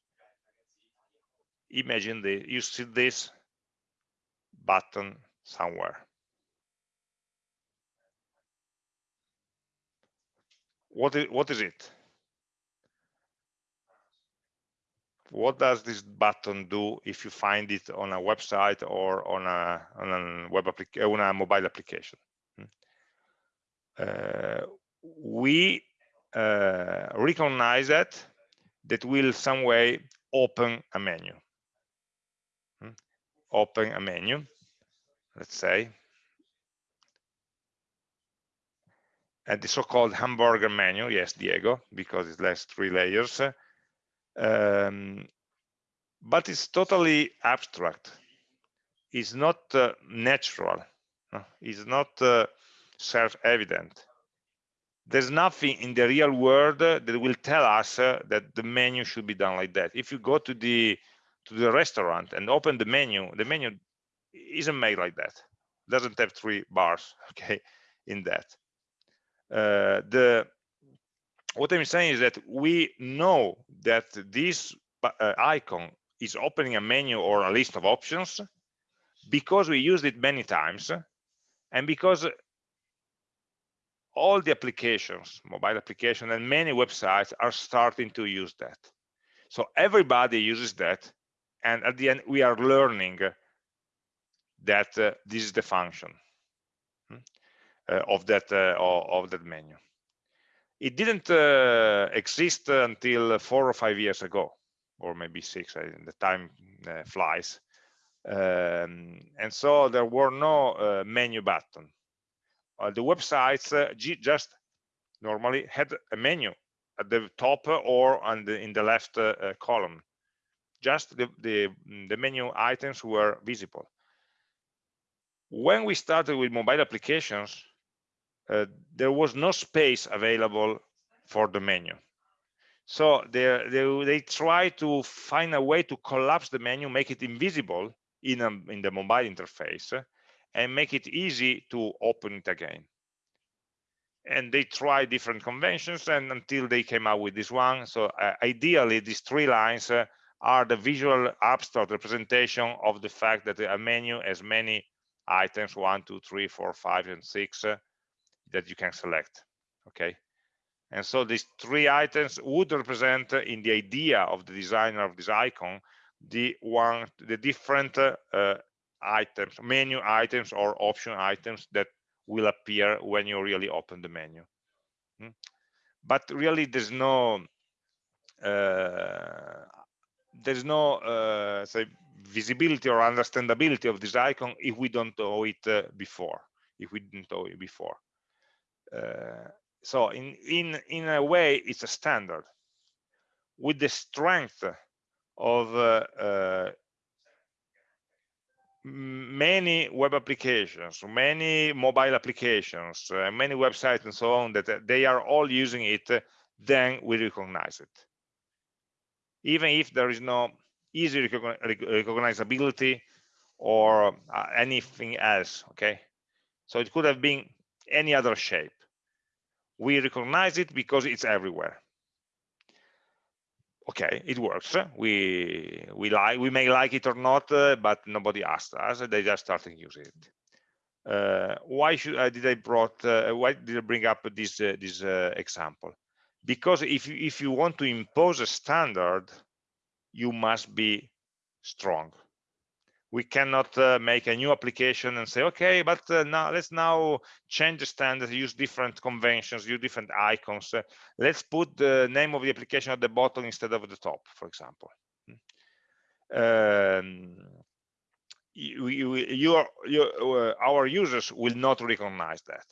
Imagine the you see this button somewhere. What is what is it what does this button do if you find it on a website or on a on a web application on a mobile application? Hmm? uh, we uh, recognize that that will some way open a menu. Open a menu, let's say, and the so-called hamburger menu, yes, Diego, because it has three layers, um, but it's totally abstract. It's not uh, natural. Uh, it's not uh, self-evident. There's nothing in the real world that will tell us uh, that the menu should be done like that. If you go to the to the restaurant and open the menu, the menu isn't made like that. It doesn't have three bars, okay, in that. Uh, the what I'm saying is that we know that this uh, icon is opening a menu or a list of options because we used it many times and because all the applications, mobile applications and many websites are starting to use that. So everybody uses that and at the end we are learning that uh, this is the function hmm, uh, of that uh, of that menu it didn't uh, exist until four or five years ago or maybe six the time uh, flies. Um, and so there were no uh, menu button. The websites just normally had a menu at the top or on the, in the left column. Just the, the, the menu items were visible. When we started with mobile applications, uh, there was no space available for the menu. So they, they, they try to find a way to collapse the menu, make it invisible in, a, in the mobile interface, and make it easy to open it again. And they try different conventions and until they came out with this one. So uh, ideally, these three lines uh, are the visual abstract representation of the fact that a menu has many items one two three four five and six uh, that you can select okay? And so these three items would represent uh, in the idea of the designer of this icon the one the different uh, uh, items menu items or option items that will appear when you really open the menu. Hmm? but really there's no uh, there's no uh, say visibility or understandability of this icon if we don't know it uh, before if we didn't know it before so in in in a way it's a standard. With the strength of uh, uh many web applications many mobile applications uh, many websites and so on that uh, they are all using it then we recognize it. Even if there is no easy recognizability or uh, anything else okay? So it could have been any other shape we recognize it because it's everywhere. Okay it works. We we like we may like it or not uh, but nobody asked us. They just started using it. Uh, why should uh, did i brought uh, why did i bring up this uh, this example? Because if you, if you want to impose a standard you must be strong we cannot uh, make a new application and say okay but uh, now let's now change the standard use different conventions use different icons uh, let's put the name of the application at the bottom instead of the top for example hmm. um, you, you, your, your, uh, our users will not recognize that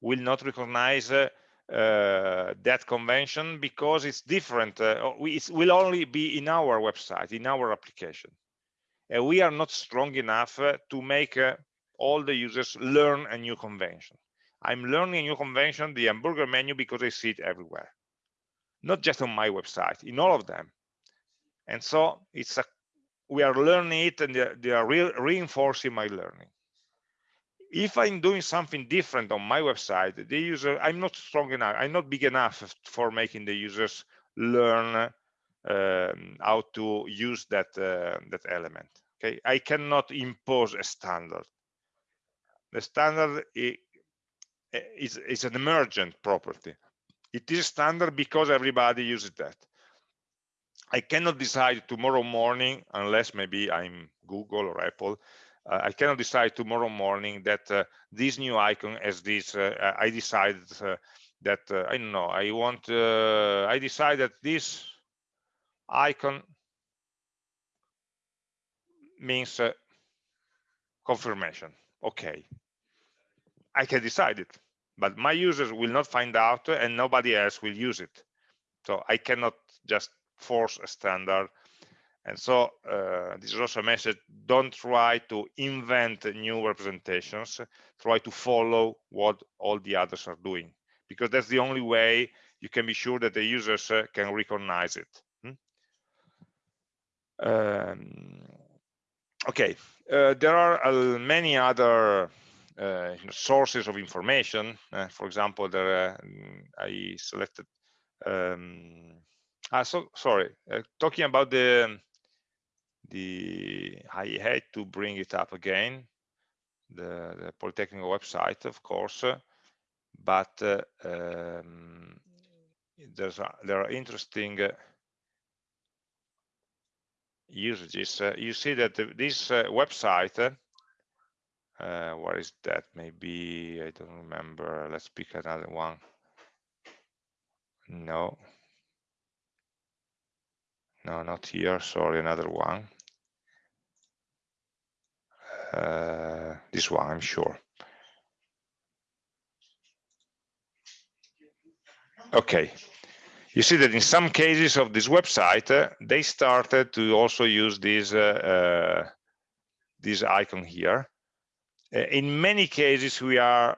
will not recognize uh, uh, that convention because it's different. Uh, we, it will only be in our website, in our application. And we are not strong enough uh, to make uh, all the users learn a new convention. I'm learning a new convention, the hamburger menu, because I see it everywhere. Not just on my website, in all of them. And so it's a, we are learning it and they are, they are re reinforcing my learning if i'm doing something different on my website the user i'm not strong enough i'm not big enough for making the users learn um, how to use that uh, that element okay i cannot impose a standard the standard is, is an emergent property it is standard because everybody uses that i cannot decide tomorrow morning unless maybe i'm google or apple uh, I cannot decide tomorrow morning that uh, this new icon has this. Uh, I decided that I don't know. I want. I decide that this icon means confirmation. Okay, I can decide it, but my users will not find out, and nobody else will use it. So I cannot just force a standard And so uh, this is also a message, don't try to invent new representations, try to follow what all the others are doing, because that's the only way you can be sure that the users uh, can recognize it. Um, okay, uh, there are uh, many other uh, sources of information. Uh, for example, there I selected. Um, ah, so sorry. talking about the the I had to bring it up again. The, the Polytechnic website, of course, but uh, um, there's a, there are interesting uh, usages. Uh, you see that this uh, website, uh, where is that? Maybe I don't remember. Let's pick another one. No, no, not here. Sorry, another one. Uh, this one, I'm sure. Okay, you see that in some cases of this website, uh, they started to also use this, uh, uh, this icon here. Uh, in many cases, we are,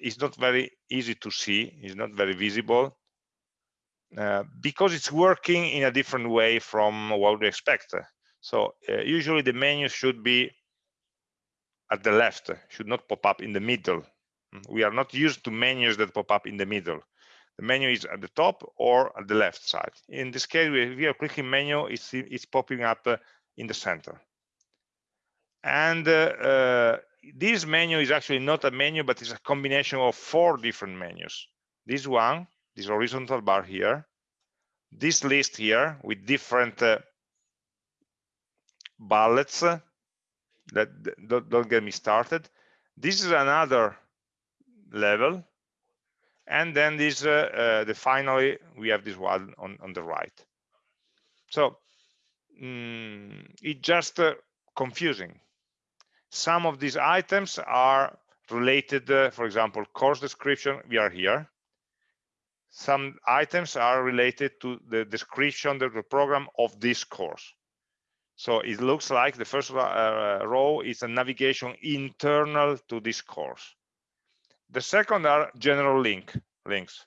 it's not very easy to see, it's not very visible, uh, because it's working in a different way from what we expect. So usually the menu should be at the left, should not pop up in the middle. We are not used to menus that pop up in the middle the menu is at the top or at the left side. In this case, we are clicking menu, it's, it's popping up uh, in the center. And uh, uh, this menu is actually not a menu, but it's a combination of four different menus. This one, this horizontal bar here, this list here with different uh, bullets uh, that don't get me started. This is another level and then this uh, uh, the finally we have this one on on the right. So mm, it's just uh, confusing. Some of these items are related uh, for example course description we are here. Some items are related to the description of the program of this course. So it looks like the first uh, row is a navigation internal to this course the second are general link links.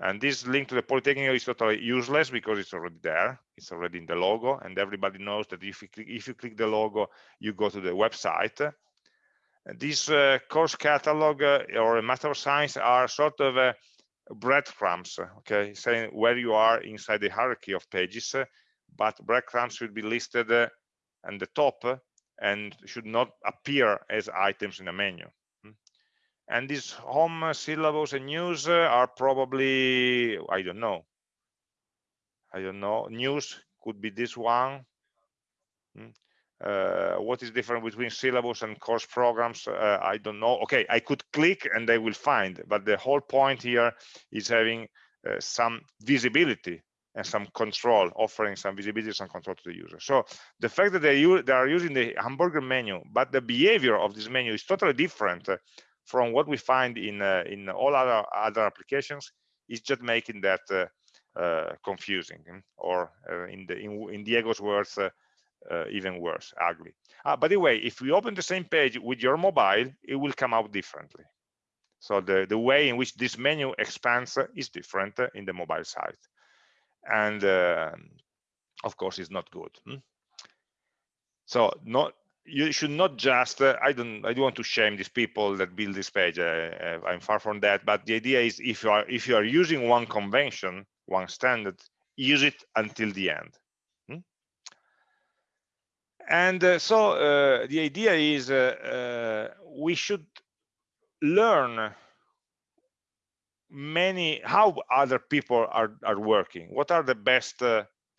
And this link to the Polytechnic is totally useless because it's already there. It's already in the logo, and everybody knows that if you click, if you click the logo, you go to the website. This uh, course catalog uh, or Master of Science are sort of uh, breadcrumbs, okay, saying where you are inside the hierarchy of pages, but breadcrumbs should be listed uh, at the top and should not appear as items in a menu and these home syllables and news are probably i don't know. I don't know. News could be this one. Hmm. uh, what is different between syllables and course programs? Uh, i don't know. Okay i could click and they will find but the whole point here is having uh, some visibility and some control offering some visibility some control to the user. So the fact that they, they are using the hamburger menu but the behavior of this menu is totally different from what we find in uh, in all other other applications is just making that uh, uh, confusing hmm, or in the in, in Diego's words even worse ugly. Ah, by the way if we open the same page with your mobile it will come out differently. So the the way in which this menu expands is different in the mobile side and um, of course it's not good hmm? so not you should not just uh, i don't i don't want to shame these people that build this page uh, uh, i'm far from that but the idea is if you are if you are using one convention one standard use it until the end hmm? and uh, so uh, the idea is uh, we should learn many how other people are are working what are the best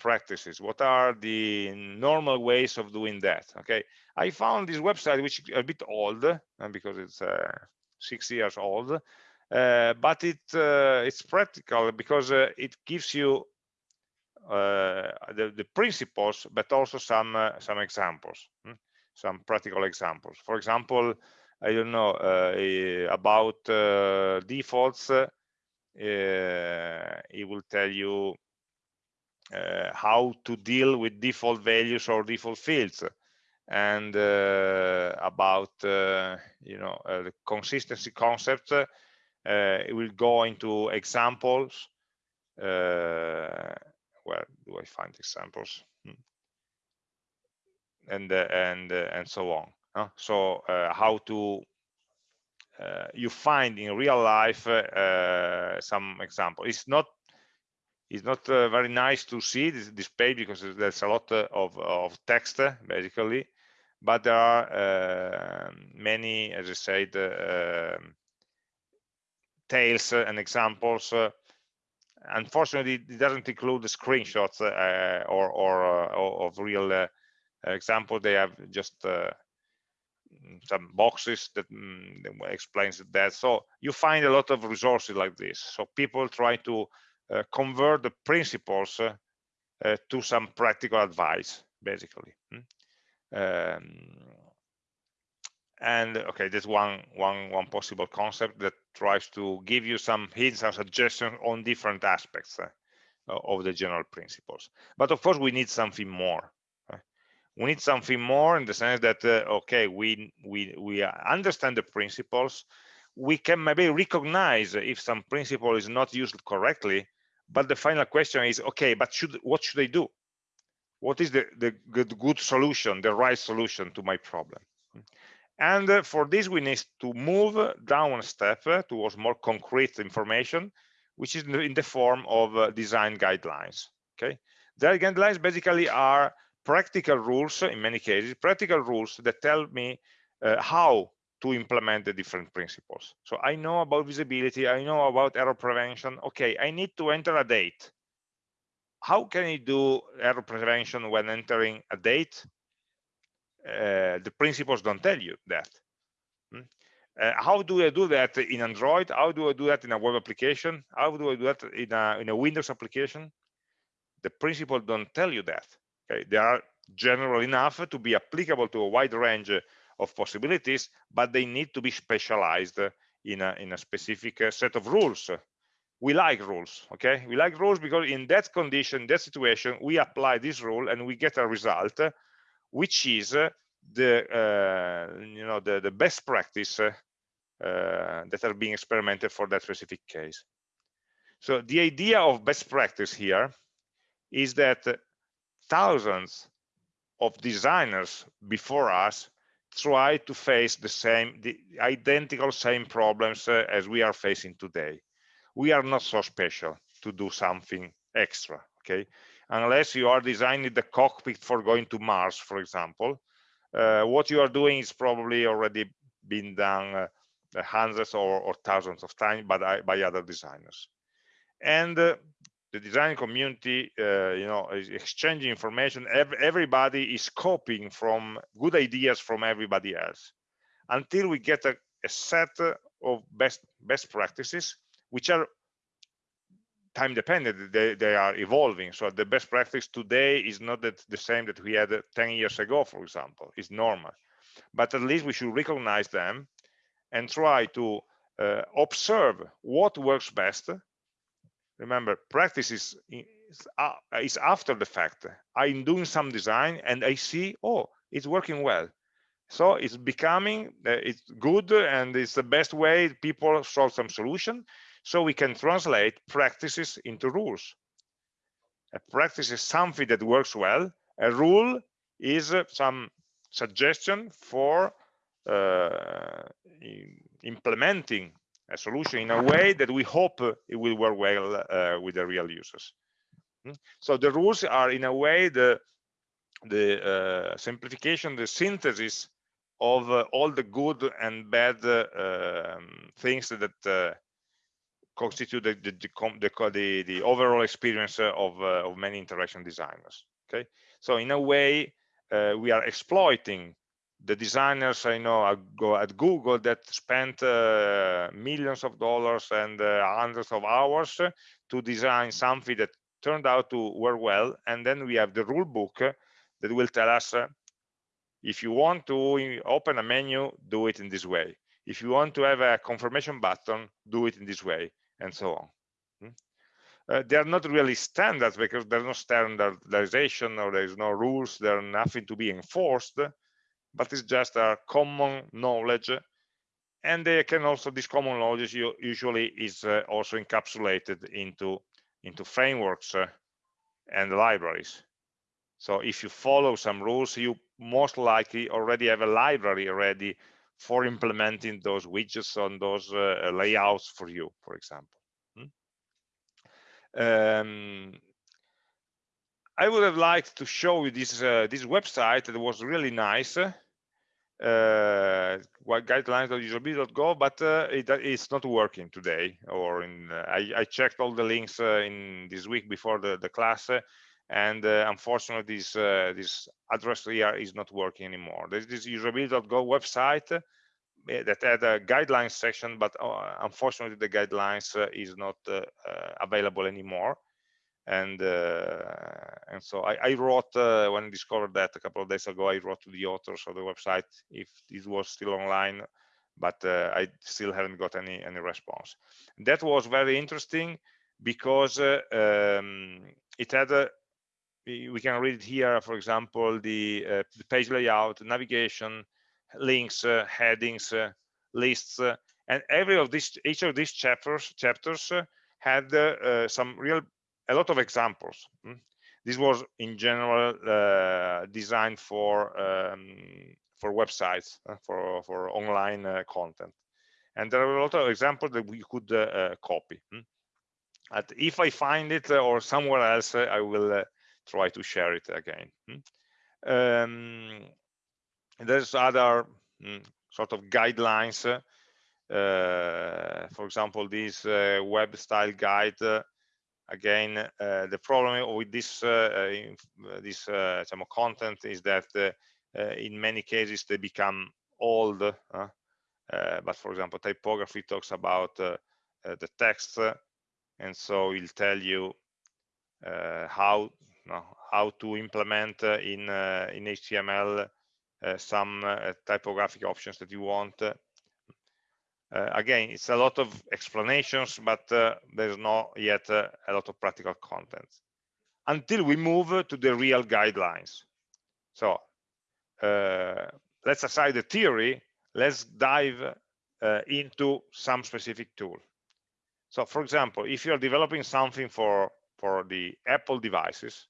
practices what are the normal ways of doing that okay i found this website which is a bit old uh, because it's uh, six years old uh, but it uh, it's practical because uh, it gives you uh, the, the principles but also some some examples hmm? some practical examples for example i don't know about defaults it will tell you how to deal with default values or default fields and uh, about uh, you know uh, the consistency concept uh, it will go into examples where do I find examples hmm. and and and so on so how to uh, you find in real life uh, some example. It's not it's not uh, very nice to see this, this, page because there's a lot of, of text basically, but there are many, as I said, um, tales and examples unfortunately it doesn't include the screenshots uh, or, or uh, of real uh, example. They have just some boxes that mm, explains that. So you find a lot of resources like this. So people try to uh, convert the principles uh, uh, to some practical advice basically. Hmm? um, and okay that's one one one possible concept that tries to give you some hints and suggestions on different aspects uh, of the general principles. But of course we need something more we need something more in the sense that uh, okay we we we understand the principles. We can maybe recognize if some principle is not used correctly but the final question is okay but should what should i do? What is the the good, good solution the right solution to my problem? And uh, for this we need to move down a step uh, towards more concrete information which is in the form of uh, design guidelines okay? The guidelines basically are practical rules in many cases practical rules that tell me uh, how to implement the different principles so i know about visibility i know about error prevention okay i need to enter a date how can i do error prevention when entering a date uh, the principles don't tell you that hmm? uh, how do I do that in Android? How do I do that in a web application? How do I do that in a, in a Windows application? The principles don't tell you that. Okay, they are general enough to be applicable to a wide range of possibilities, but they need to be specialized in a, in a specific uh, set of rules. We like rules, okay? We like rules because in that condition, that situation, we apply this rule and we get a result, which is the uh, you know the, the best practice uh, that are being experimented for that specific case. So the idea of best practice here is that thousands of designers before us try to face the same the identical same problems uh, as we are facing today. We are not so special to do something extra okay? Unless you are designing the cockpit for going to mars for example uh, what you are doing is probably already been done uh, hundreds or, or, thousands of times by, by other designers. And uh, the design community uh, you know is exchanging information. Everybody is copying from good ideas from everybody else until we get a, a set of best best practices which are time dependent. They, they are evolving. So the best practice today is not that the same that we had 10 years ago for example. It's normal. But at least we should recognize them and try to uh, observe what works best remember practice is is after the fact. I'm doing some design and i see oh it's working well. So it's becoming uh, it's good and it's the best way people solve some solution. So we can translate practices into rules. A practice is something that works well. A rule is uh, some suggestion for uh, implementing a solution in a way that we hope it will work well uh, with the real users. Hmm? So the rules are in a way the the uh, simplification, the synthesis of uh, all the good and bad uh, um, things that uh, constitute the the, the the, the, overall experience of, uh, of many interaction designers. Okay, so in a way we are exploiting the designers I know at Google that spent uh, millions of dollars and uh, hundreds of hours to design something that turned out to work well. And then we have the rule book that will tell us uh, if you want to open a menu, do it in this way. If you want to have a confirmation button, do it in this way, and so on. Hmm? uh, they are not really standards because there's no standardization or there's no rules there's nothing to be enforced but it's just a common knowledge and they can also this common knowledge usually is uh, also encapsulated into into frameworks uh, and libraries so if you follow some rules you most likely already have a library ready for implementing those widgets on those uh, layouts for you for example hmm? um, I would have liked to show you this uh, this website that was really nice uh, guidelines.usability.gov, but uh, it, it's not working today. Or in uh, I, I, checked all the links uh, in this week before the, the class, uh, and uh, unfortunately, this this address here is not working anymore. There's this usability.gov website that had a guidelines section, but unfortunately, the guidelines is not available anymore and uh, and so I, I wrote uh, when I discovered that a couple of days ago I wrote to the authors of the website if it was still online but uh, I still haven't got any any response. That was very interesting because uh, um, it had a we can read it here for example the, uh, the page layout navigation links uh, headings lists and every of these each of these chapters chapters had some real a lot of examples. Hmm? This was in general uh, designed for um, for websites uh, for for online uh, content, and there are a lot of examples that we could uh, uh, copy. Hmm? And if I find it uh, or somewhere else, I will try to share it again. Hmm? Um, there's other sort of guidelines. for example, this web style guide again uh, the problem with this uh, uh, uh this uh, content is that uh, in many cases they become old but for example typography talks about the text and so it'll tell you how how to implement in in HTML some typographic options that you want uh, again, it's a lot of explanations, but uh, there's not yet uh, a lot of practical content until we move to the real guidelines. So uh, let's aside the theory, let's dive uh, into some specific tool. So for example, if you're developing something for, for the Apple devices,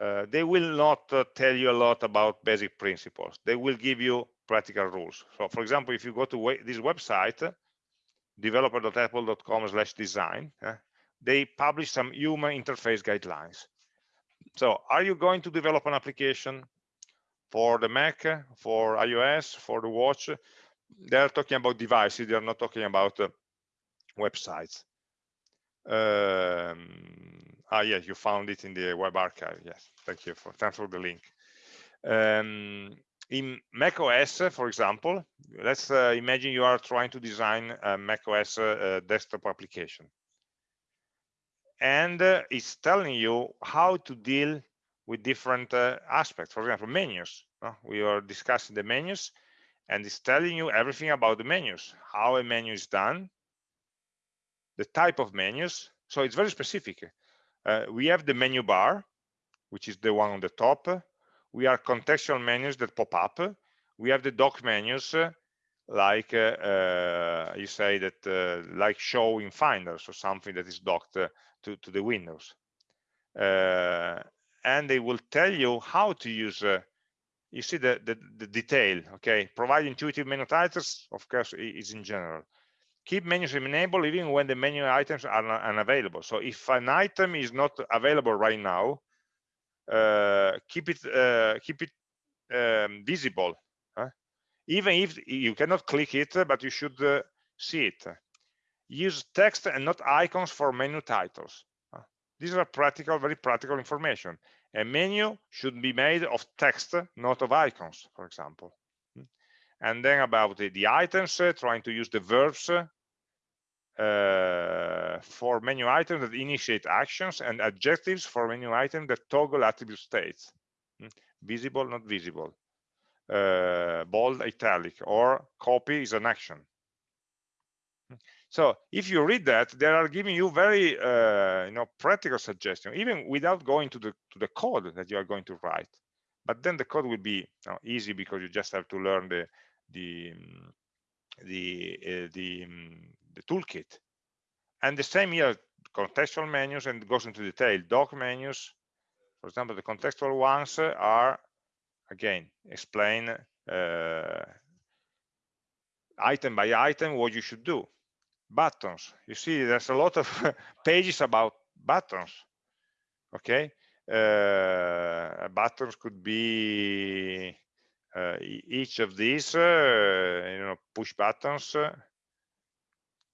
uh, they will not tell you a lot about basic principles. They will give you practical rules. So for example, if you go to this website, developer.apple.com slash design, uh, they publish some human interface guidelines. So are you going to develop an application for the Mac, for iOS, for the watch? They're talking about devices, they're not talking about uh, websites. Um, ah, yes, you found it in the web archive. Yes, thank you for thanks for the link. Um, in Mac OS, for example, let's uh, imagine you are trying to design a Mac OS uh, desktop application. And uh, it's telling you how to deal with different uh, aspects. For example, menus. we are discussing the menus, and it's telling you everything about the menus, how a menu is done, the type of menus. So it's very specific. Uh, we have the menu bar, which is the one on the top we are contextual menus that pop up. We have the dock menus like uh, you say that uh, like show in finder so something that is docked uh, to, to the windows. Uh, and they will tell you how to use you see the, the, the detail okay? Provide intuitive menu titles of course is in general. Keep menus enabled even when the menu items are unavailable so if an item is not available right now keep it uh, keep it um, visible huh? even if you cannot click it but you should uh, see it use text and not icons for menu titles these are practical very practical information a menu should be made of text not of icons for example hmm. and then about the, the items uh, trying to use the verbs uh, for menu items that initiate actions and adjectives for menu items that toggle attribute states. Hmm? Visible, not visible. Uh, bold, italic, or copy is an action. Hmm? so if you read that they are giving you very uh, you know practical suggestions even without going to the to the code that you are going to write but then the code will be you know, easy because you just have to learn the the the uh, the, um, the toolkit. And the same here contextual menus and goes into detail. Dock menus for example the contextual ones are again explain uh, item by item what you should do. Buttons. You see there's a lot of pages about buttons okay? Uh, buttons could be uh, each of these uh, you know push buttons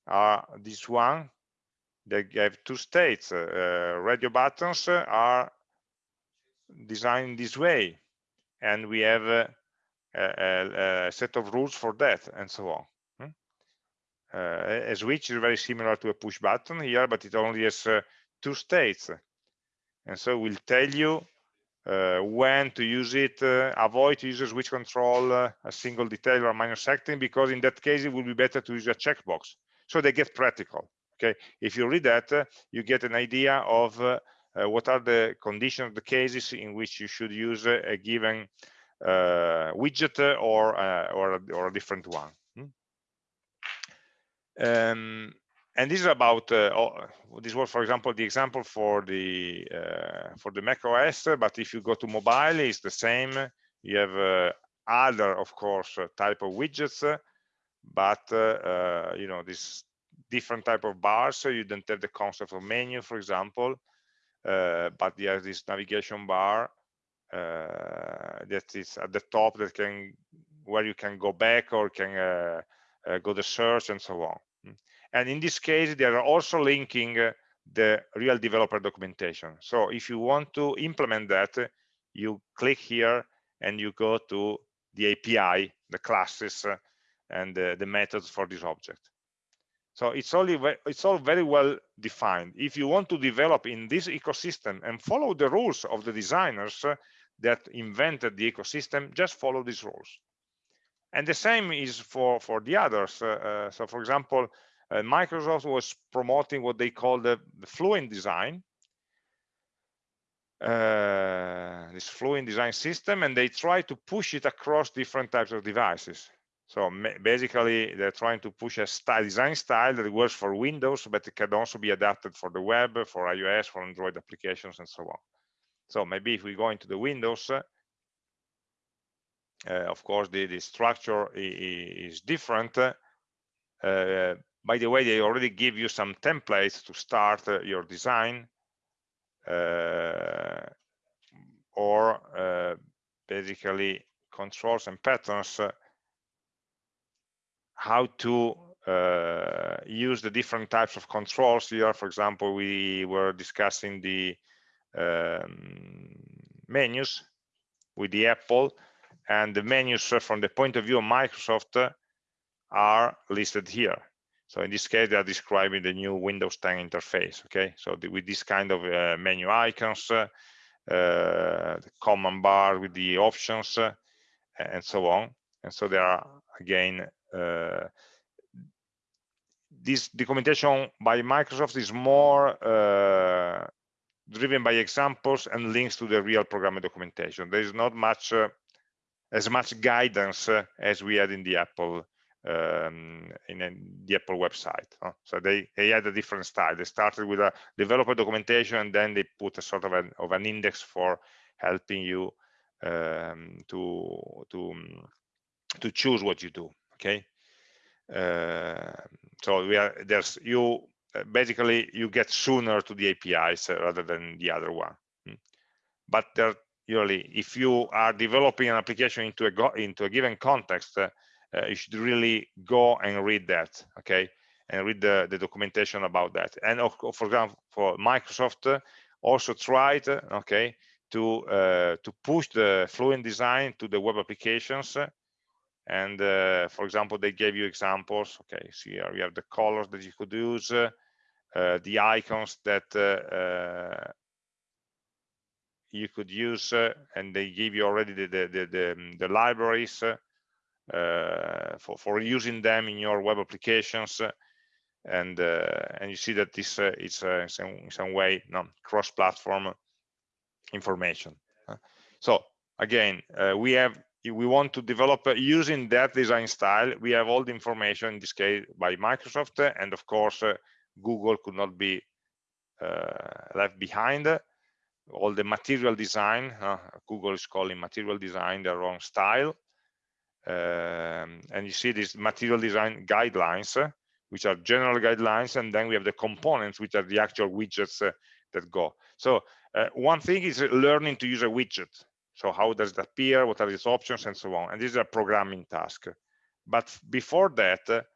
are this one they have two states uh, radio buttons are designed this way and we have a, a, a, set of rules for that and so on uh, a switch is very similar to a push button here, but it only has uh, two states. And so we'll tell you uh, when to use it, uh, avoid to use a switch control, uh, a single detail or minor setting, because in that case, it will be better to use a checkbox. So they get practical. Okay, if you read that, uh, you get an idea of what are the conditions, the cases in which you should use a given widget or, or, a, or a different one. Um, and this is about uh, oh, this was for example the example for the uh, for the mac os but if you go to mobile it's the same you have uh, other of course uh, type of widgets but uh, uh, you know this different type of bars so you don't have the concept of menu for example but you have this navigation bar that is at the top that can where you can go back or can uh, go to search and so on. And in this case they are also linking uh, the real developer documentation. So if you want to implement that you click here and you go to the api the classes uh, and the, the methods for this object. So it's only it's all very well defined. If you want to develop in this ecosystem and follow the rules of the designers that invented the ecosystem just follow these rules. And the same is for for the others uh, uh, so for example uh, microsoft was promoting what they call the, the fluent design. Uh, this fluent design system and they try to push it across different types of devices so basically they're trying to push a style design style that works for windows but it can also be adapted for the web for ios for android applications and so on so maybe if we go into the windows uh, of course, the, the structure is different. Uh, by the way, they already give you some templates to start uh, your design or basically controls and patterns how to uh, use the different types of controls here for example we were discussing the um, menus with the apple and the menus from the point of view of Microsoft are listed here. So in this case, they are describing the new Windows 10 interface. Okay, so the, with this kind of uh, menu icons, uh, the command bar with the options, uh, and so on. And so there are again uh, this documentation by Microsoft is more uh, driven by examples and links to the real programming documentation. There is not much uh, as much guidance uh, as we had in the Apple um, in, the Apple website. Huh? So they, they had a different style. They started with a developer documentation and then they put a sort of an, of an index for helping you um, to to to choose what you do. Okay. Uh, so we are there's you uh, basically you get sooner to the APIs uh, rather than the other one. Hmm. But there usually if you are developing an application into a into a given context uh, you should really go and read that okay and read the, the documentation about that and of, for example for microsoft also tried okay to uh, to push the fluent design to the web applications and uh, for example they gave you examples. Okay see here we have the colors that you could use the icons that you could use uh, and they give you already the the the, the, um, the libraries uh, for for using them in your web applications. And uh, and you see that this uh, is uh, in some, in, some, way no, cross-platform information. so again, we have we want to develop using that design style. We have all the information in this case by Microsoft, and of course, Google could not be left behind. All the material design uh, google is calling material design the wrong style. Um, and you see these material design guidelines uh, which are general guidelines and then we have the components which are the actual widgets uh, that go. So uh, one thing is learning to use a widget so how does it appear? What are its options? And so on. And this is a programming task but before that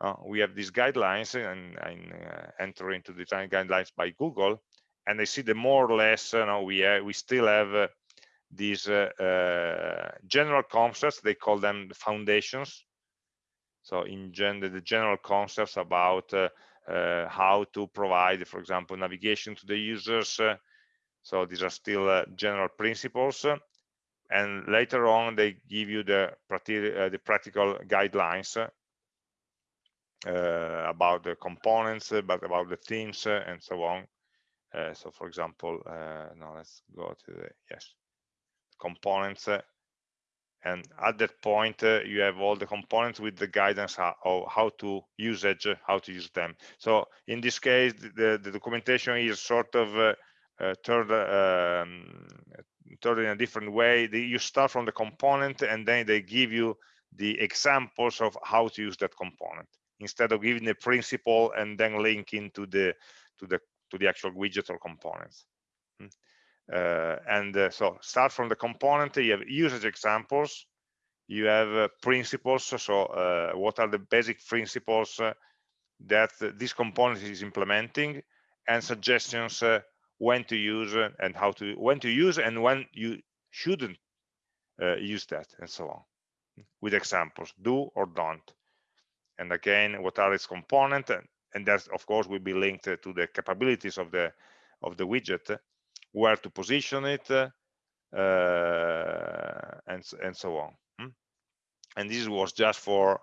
uh, we have these guidelines and, and uh, enter into design guidelines by google and I see the more or less you know, we we still have uh, these uh, general concepts. They call them the foundations. So in gen the general concepts about uh, uh, how to provide for example navigation to the users uh, so these are still uh, general principles and later on they give you the, uh, the practical guidelines uh, about the components but about the themes and so on uh, so for example, uh, now let's go to the, yes, components. Uh, and at that point, you have all the components with the guidance how, how to usage, how to use them. So in this case, the, the documentation is sort of uh, third, um, in a different way. You start from the component and then they give you the examples of how to use that component instead of giving the principle and then linking to the to the to the actual widget or components. Hmm. Uh, and uh, so start from the component, you have usage examples, you have uh, principles, so uh, what are the basic principles uh, that this component is implementing, and suggestions when to use and how to, when to use and when you shouldn't use that, and so on, with examples, do or don't. And again, what are its components and and that of course will be linked to the capabilities of the of the widget where to position it uh, and and so on. Hmm? and this was just for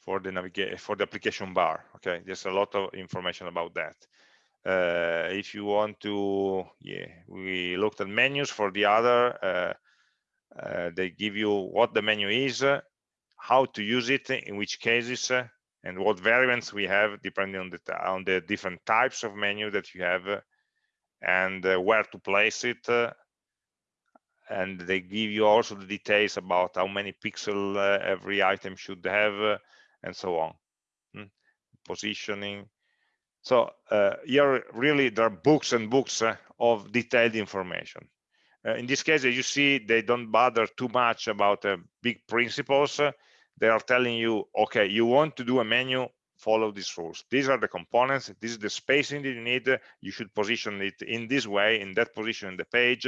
for the navigate for the application bar okay? There's a lot of information about that uh, if you want to yeah we looked at menus for the other uh, uh, they give you what the menu is how to use it in which cases and what variants we have depending on the on the different types of menu that you have and uh, where to place it and they give you also the details about how many pixel uh, every item should have and so on hmm. positioning so uh, here really there are books and books uh, of detailed information in this case as you see they don't bother too much about big principles they are telling you, okay, you want to do a menu, follow these rules. These are the components. This is the spacing that you need. You should position it in this way, in that position in the page.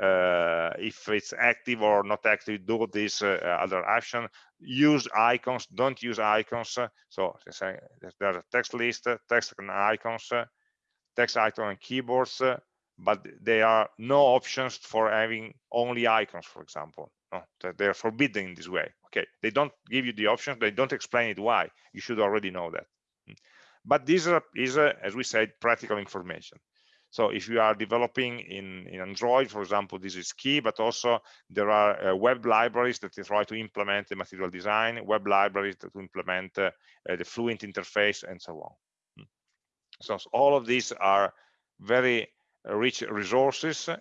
Uh, if it's active or not active, do this uh, other action. Use icons, don't use icons. So there's a text list, text and icons, text icon and keyboards, but there are no options for having only icons, for example. No, they are forbidden in this way okay they don't give you the options they don't explain it why you should already know that hmm. but this is, as we said practical information so if you are developing in, in Android, for example, this is key, but also there are uh, web libraries that try to implement the material design, web libraries that implement uh, uh, the Fluent interface, and so on. Hmm. So, so all of these are very rich resources uh,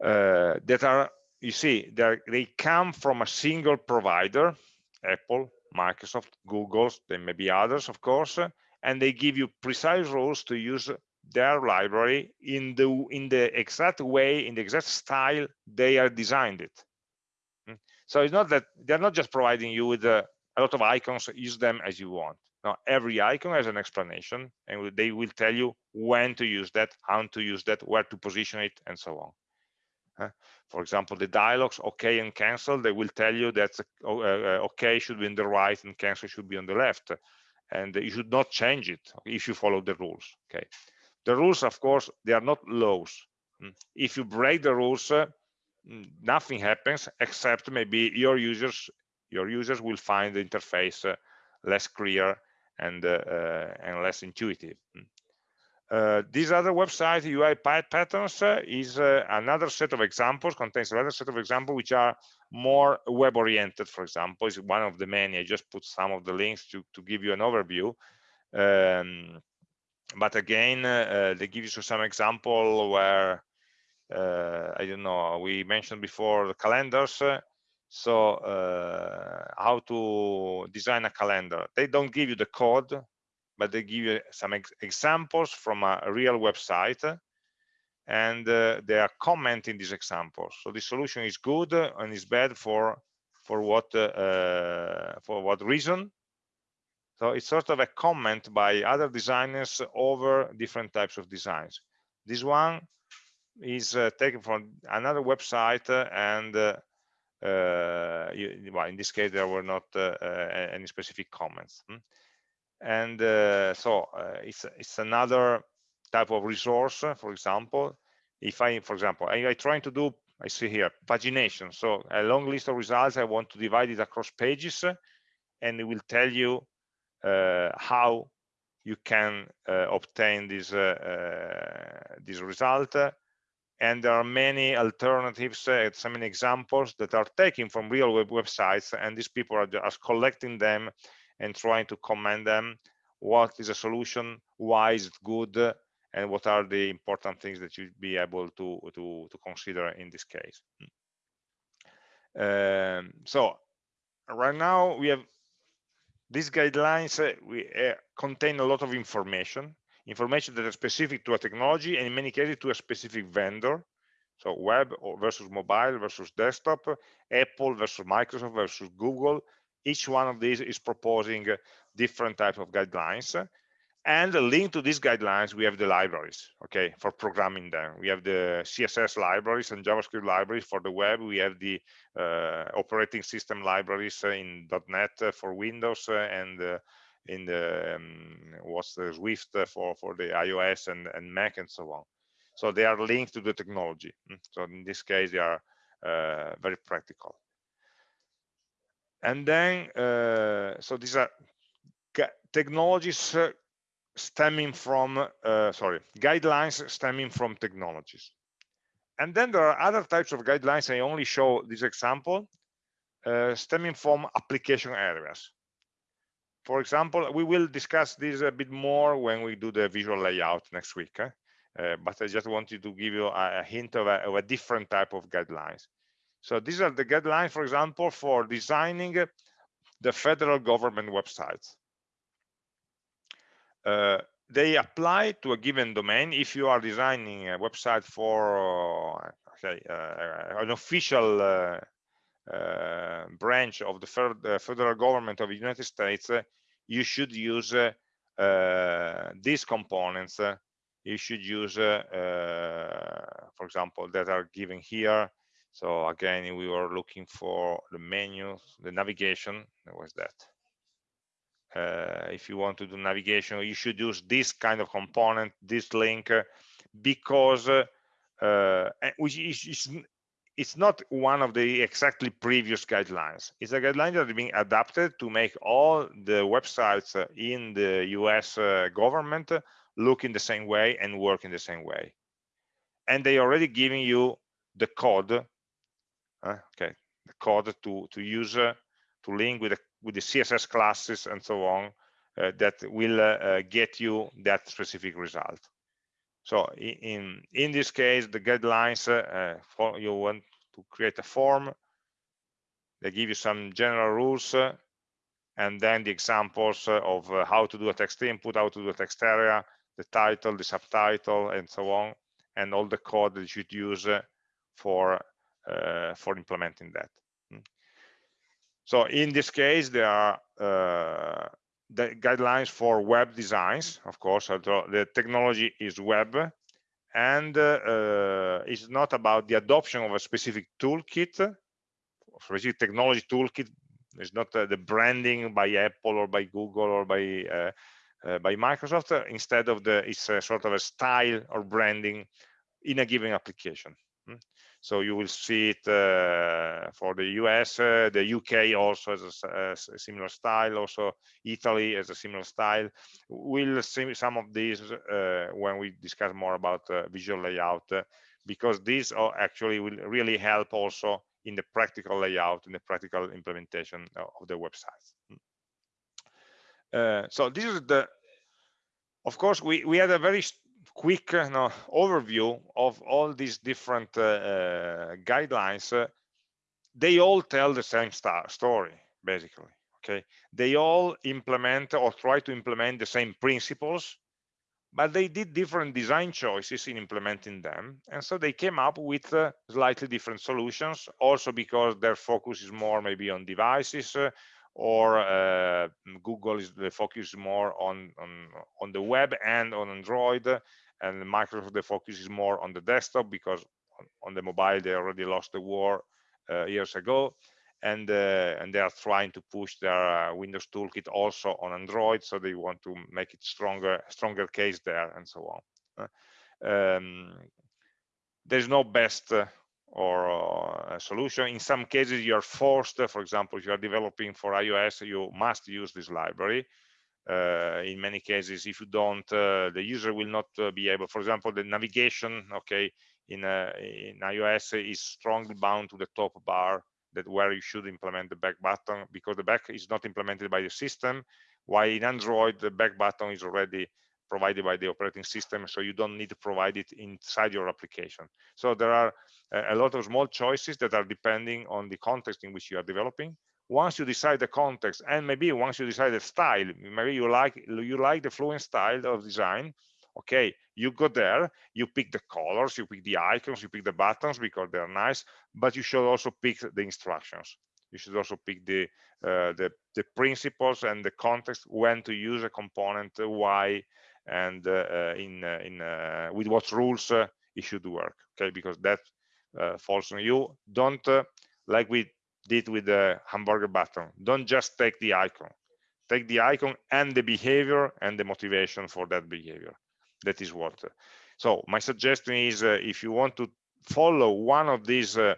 that are you see they come from a single provider apple microsoft google there may be others of course and they give you precise rules to use their library in the in the exact way in the exact style they are designed it hmm? so it's not that they're not just providing you with a, a lot of icons use them as you want now every icon has an explanation and they will tell you when to use that how to use that where to position it and so on for example, the dialogues OK and cancel, they will tell you that uh, uh, OK should be on the right and cancel should be on the left. And you should not change it if you follow the rules. Okay. The rules, of course, they are not laws. Hmm. If you break the rules, uh, nothing happens except maybe your users your users will find the interface uh, less clear and and less intuitive uh, this other website UI patterns uh, is uh, another set of examples, contains another set of examples which are more web oriented, for example, is one of the many. I just put some of the links to, to give you an overview. Um, but again, uh, they give you some example where, uh, I don't know, we mentioned before the calendars. so how to design a calendar. They don't give you the code, but they give you some ex examples from a real website and uh, they are commenting these examples so the solution is good and is bad for for what uh, for what reason so it's sort of a comment by other designers over different types of designs. This one is uh, taken from another website and uh, uh, you, well, in this case there were not uh, any specific comments hmm? and uh, so uh, it's it's another type of resource for example. If i for example i, I trying to do i see here pagination. So a long list of results i want to divide it across pages and it will tell you uh, how you can uh, obtain this uh, uh, this result. And there are many alternatives uh, so many examples that are taken from real web websites and these people are just collecting them and trying to comment them. What is a solution? Why is it good? And what are the important things that you'd be able to to to consider in this case? Um, so right now we have these guidelines uh, we uh, contain a lot of information information that is specific to a technology and in many cases to a specific vendor. So web versus mobile versus desktop apple versus microsoft versus google. Each one of these is proposing different types of guidelines and linked to these guidelines we have the libraries okay for programming them. We have the css libraries and javascript libraries for the web. We have the uh, operating system libraries in. net for windows and uh, in the um, what's the swift for for the ios and, and mac and so on. So they are linked to the technology. Hmm. so in this case they are uh, very practical. And then uh, so these are technologies uh, stemming from uh, sorry guidelines stemming from technologies and then there are other types of guidelines i only show this example uh, stemming from application areas for example we will discuss this a bit more when we do the visual layout next week eh? uh, but i just wanted to give you a, a hint of a, of a different type of guidelines so these are the guidelines, for example, for designing the federal government websites. Uh, they apply to a given domain if you are designing a website for uh, uh, an official uh, uh, branch of the federal government of the United States, you should use these components. you should use, for example, that are given here, so again, we were looking for the menu, the navigation. That was that. Uh, if you want to do navigation, you should use this kind of component, this link, uh, because uh, which is, it's not one of the exactly previous guidelines. It's a guideline that is being adapted to make all the websites in the US uh, government look in the same way and work in the same way. And they already giving you the code uh, okay the code to to use uh, to link with the with the css classes and so on uh, that will uh, uh, get you that specific result so in in this case the guidelines for you want to create a form they give you some general rules and then the examples of how to do a text input how to do a text area the title the subtitle and so on and all the code that you should use for uh, for implementing that. Hmm. So in this case, there are uh, the guidelines for web designs, of course, the technology is web, and uh, it's not about the adoption of a specific toolkit, specific technology toolkit. It's not uh, the branding by Apple or by Google or by uh, uh, by Microsoft. Instead of the, it's sort of a style or branding in a given application. So you will see it uh, for the US, uh, the UK also has a, a, similar style, also Italy has a similar style. We'll see some of these uh, when we discuss more about uh, visual layout, uh, because these are actually will really help also in the practical layout, in the practical implementation of the website. Uh, so this is the, of course, we, we had a very quick uh, no, overview of all these different uh, uh guidelines. They all tell the same story, basically. Okay, they all implement or try to implement the same principles but they did different design choices in implementing them and so they came up with uh, slightly different solutions also because their focus is more maybe on devices uh, or uh, google is the focus more on, on on the web and on android and microsoft the focus is more on the desktop because on, on the mobile they already lost the war uh, years ago and uh, and they are trying to push their uh, Windows toolkit also on Android, so they want to make it stronger, stronger case there, and so on. Uh, um, there's no best uh, or uh, solution. In some cases, you are forced. for example, if you are developing for iOS, you must use this library. Uh, in many cases, if you don't, uh, the user will not uh, be able. For example, the navigation, okay, in uh, in iOS is strongly bound to the top bar that where you should implement the back button because the back is not implemented by the system while in android the back button is already provided by the operating system so you don't need to provide it inside your application so there are a lot of small choices that are depending on the context in which you are developing once you decide the context and maybe once you decide the style maybe you like you like the fluent style of design okay you go there you pick the colors you pick the icons you pick the buttons because they're nice but you should also pick the instructions. You should also pick the uh, the, the principles and the context when to use a component uh, why and uh, uh in uh, in uh, with what rules it should work okay because that falls on you. Don't like we did with the hamburger button. Don't just take the icon. Take the icon and the behavior and the motivation for that behavior. That is what so my suggestion is uh, if you want to follow one of these uh,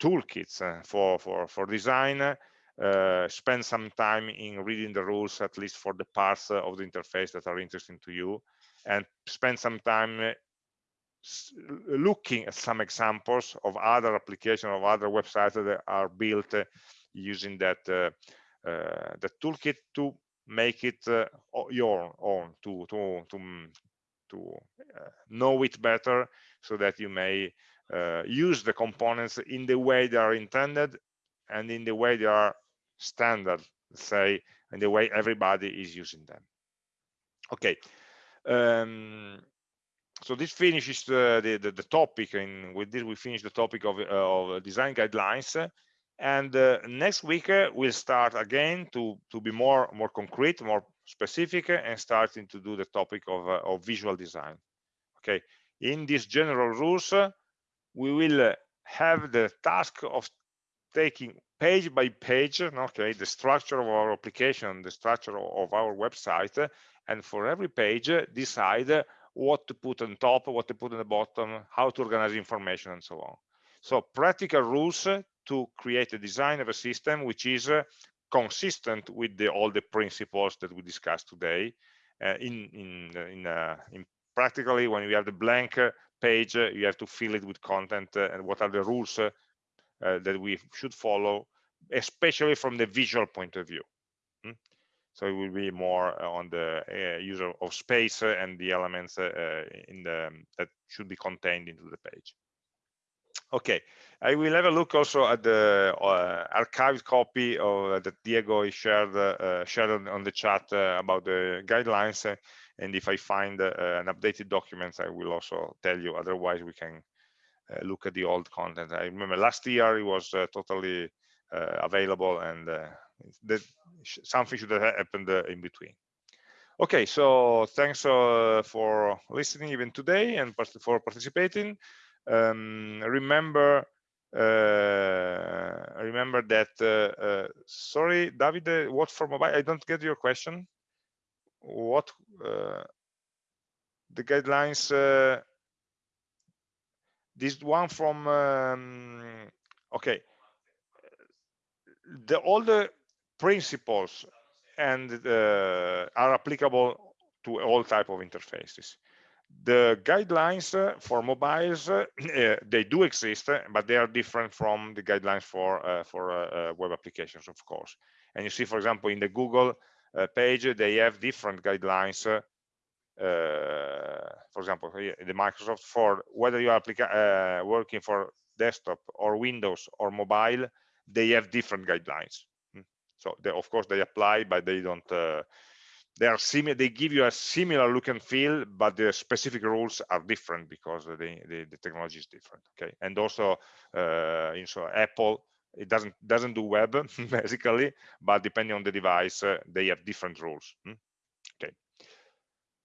toolkits uh, for for for design uh, spend some time in reading the rules at least for the parts uh, of the interface that are interesting to you and spend some time uh, looking at some examples of other applications of other websites that are built using that the toolkit to make it your own to to to to uh, know it better so that you may uh, use the components in the way they are intended and in the way they are standard say in the way everybody is using them. Okay. Um, so this finishes the, the, the, topic and with this we finish the topic of, uh, of design guidelines. And uh, next week uh, we'll start again to to be more more concrete more specific and starting to do the topic of, uh, of visual design. Okay. In these general rules uh, we will uh, have the task of taking page by page okay the structure of our application the structure of our website and for every page decide what to put on top what to put on the bottom how to organize information and so on so practical rules to create a design of a system which is consistent with the, all the principles that we discussed today. Uh, in in in, uh, in practically when you have the blank page, uh, you have to fill it with content uh, and what are the rules uh, uh, that we should follow, especially from the visual point of view. So it will be more on the user of space and the elements in the that should be contained into the page. Okay, I will have a look also at the uh, archived copy of uh, that Diego shared uh, shared on the chat uh, about the guidelines. Uh, and if I find uh, an updated document, I will also tell you. Otherwise, we can look at the old content. I remember last year it was totally available, and that something should have happened in between. Okay, so thanks for listening even today and for participating. Um, remember uh, remember that uh, uh, sorry David what for mobile I don't get your question. What uh, the guidelines uh, this one from um, okay. The all the principles and uh, are applicable to all type of interfaces the guidelines uh, for mobiles uh, eh, they do exist but they are different from the guidelines for uh, for uh, uh, web applications of course and you see for example in the google uh, page they have different guidelines for example the microsoft for whether you are working for desktop or windows or mobile they have different guidelines. So they, of course they apply but they don't they are similar they give you a similar look and feel but the specific rules are different because the, the, the technology is different okay? And also uh, in so apple it doesn't doesn't do web basically but depending on the device uh, they have different rules hmm? okay.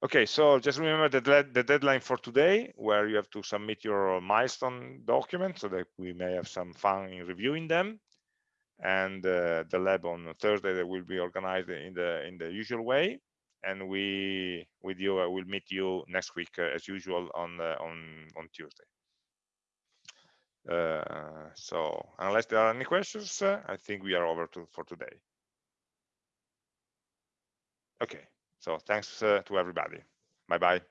Okay so just remember the, the deadline for today where you have to submit your milestone document so that we may have some fun in reviewing them and uh, the lab on Thursday that will be organized in the in the usual way. And we with you I will meet you next week uh, as usual on uh, on on Tuesday. Uh, so unless there are any questions uh, I think we are over to for today. Okay. So thanks uh, to everybody. Bye bye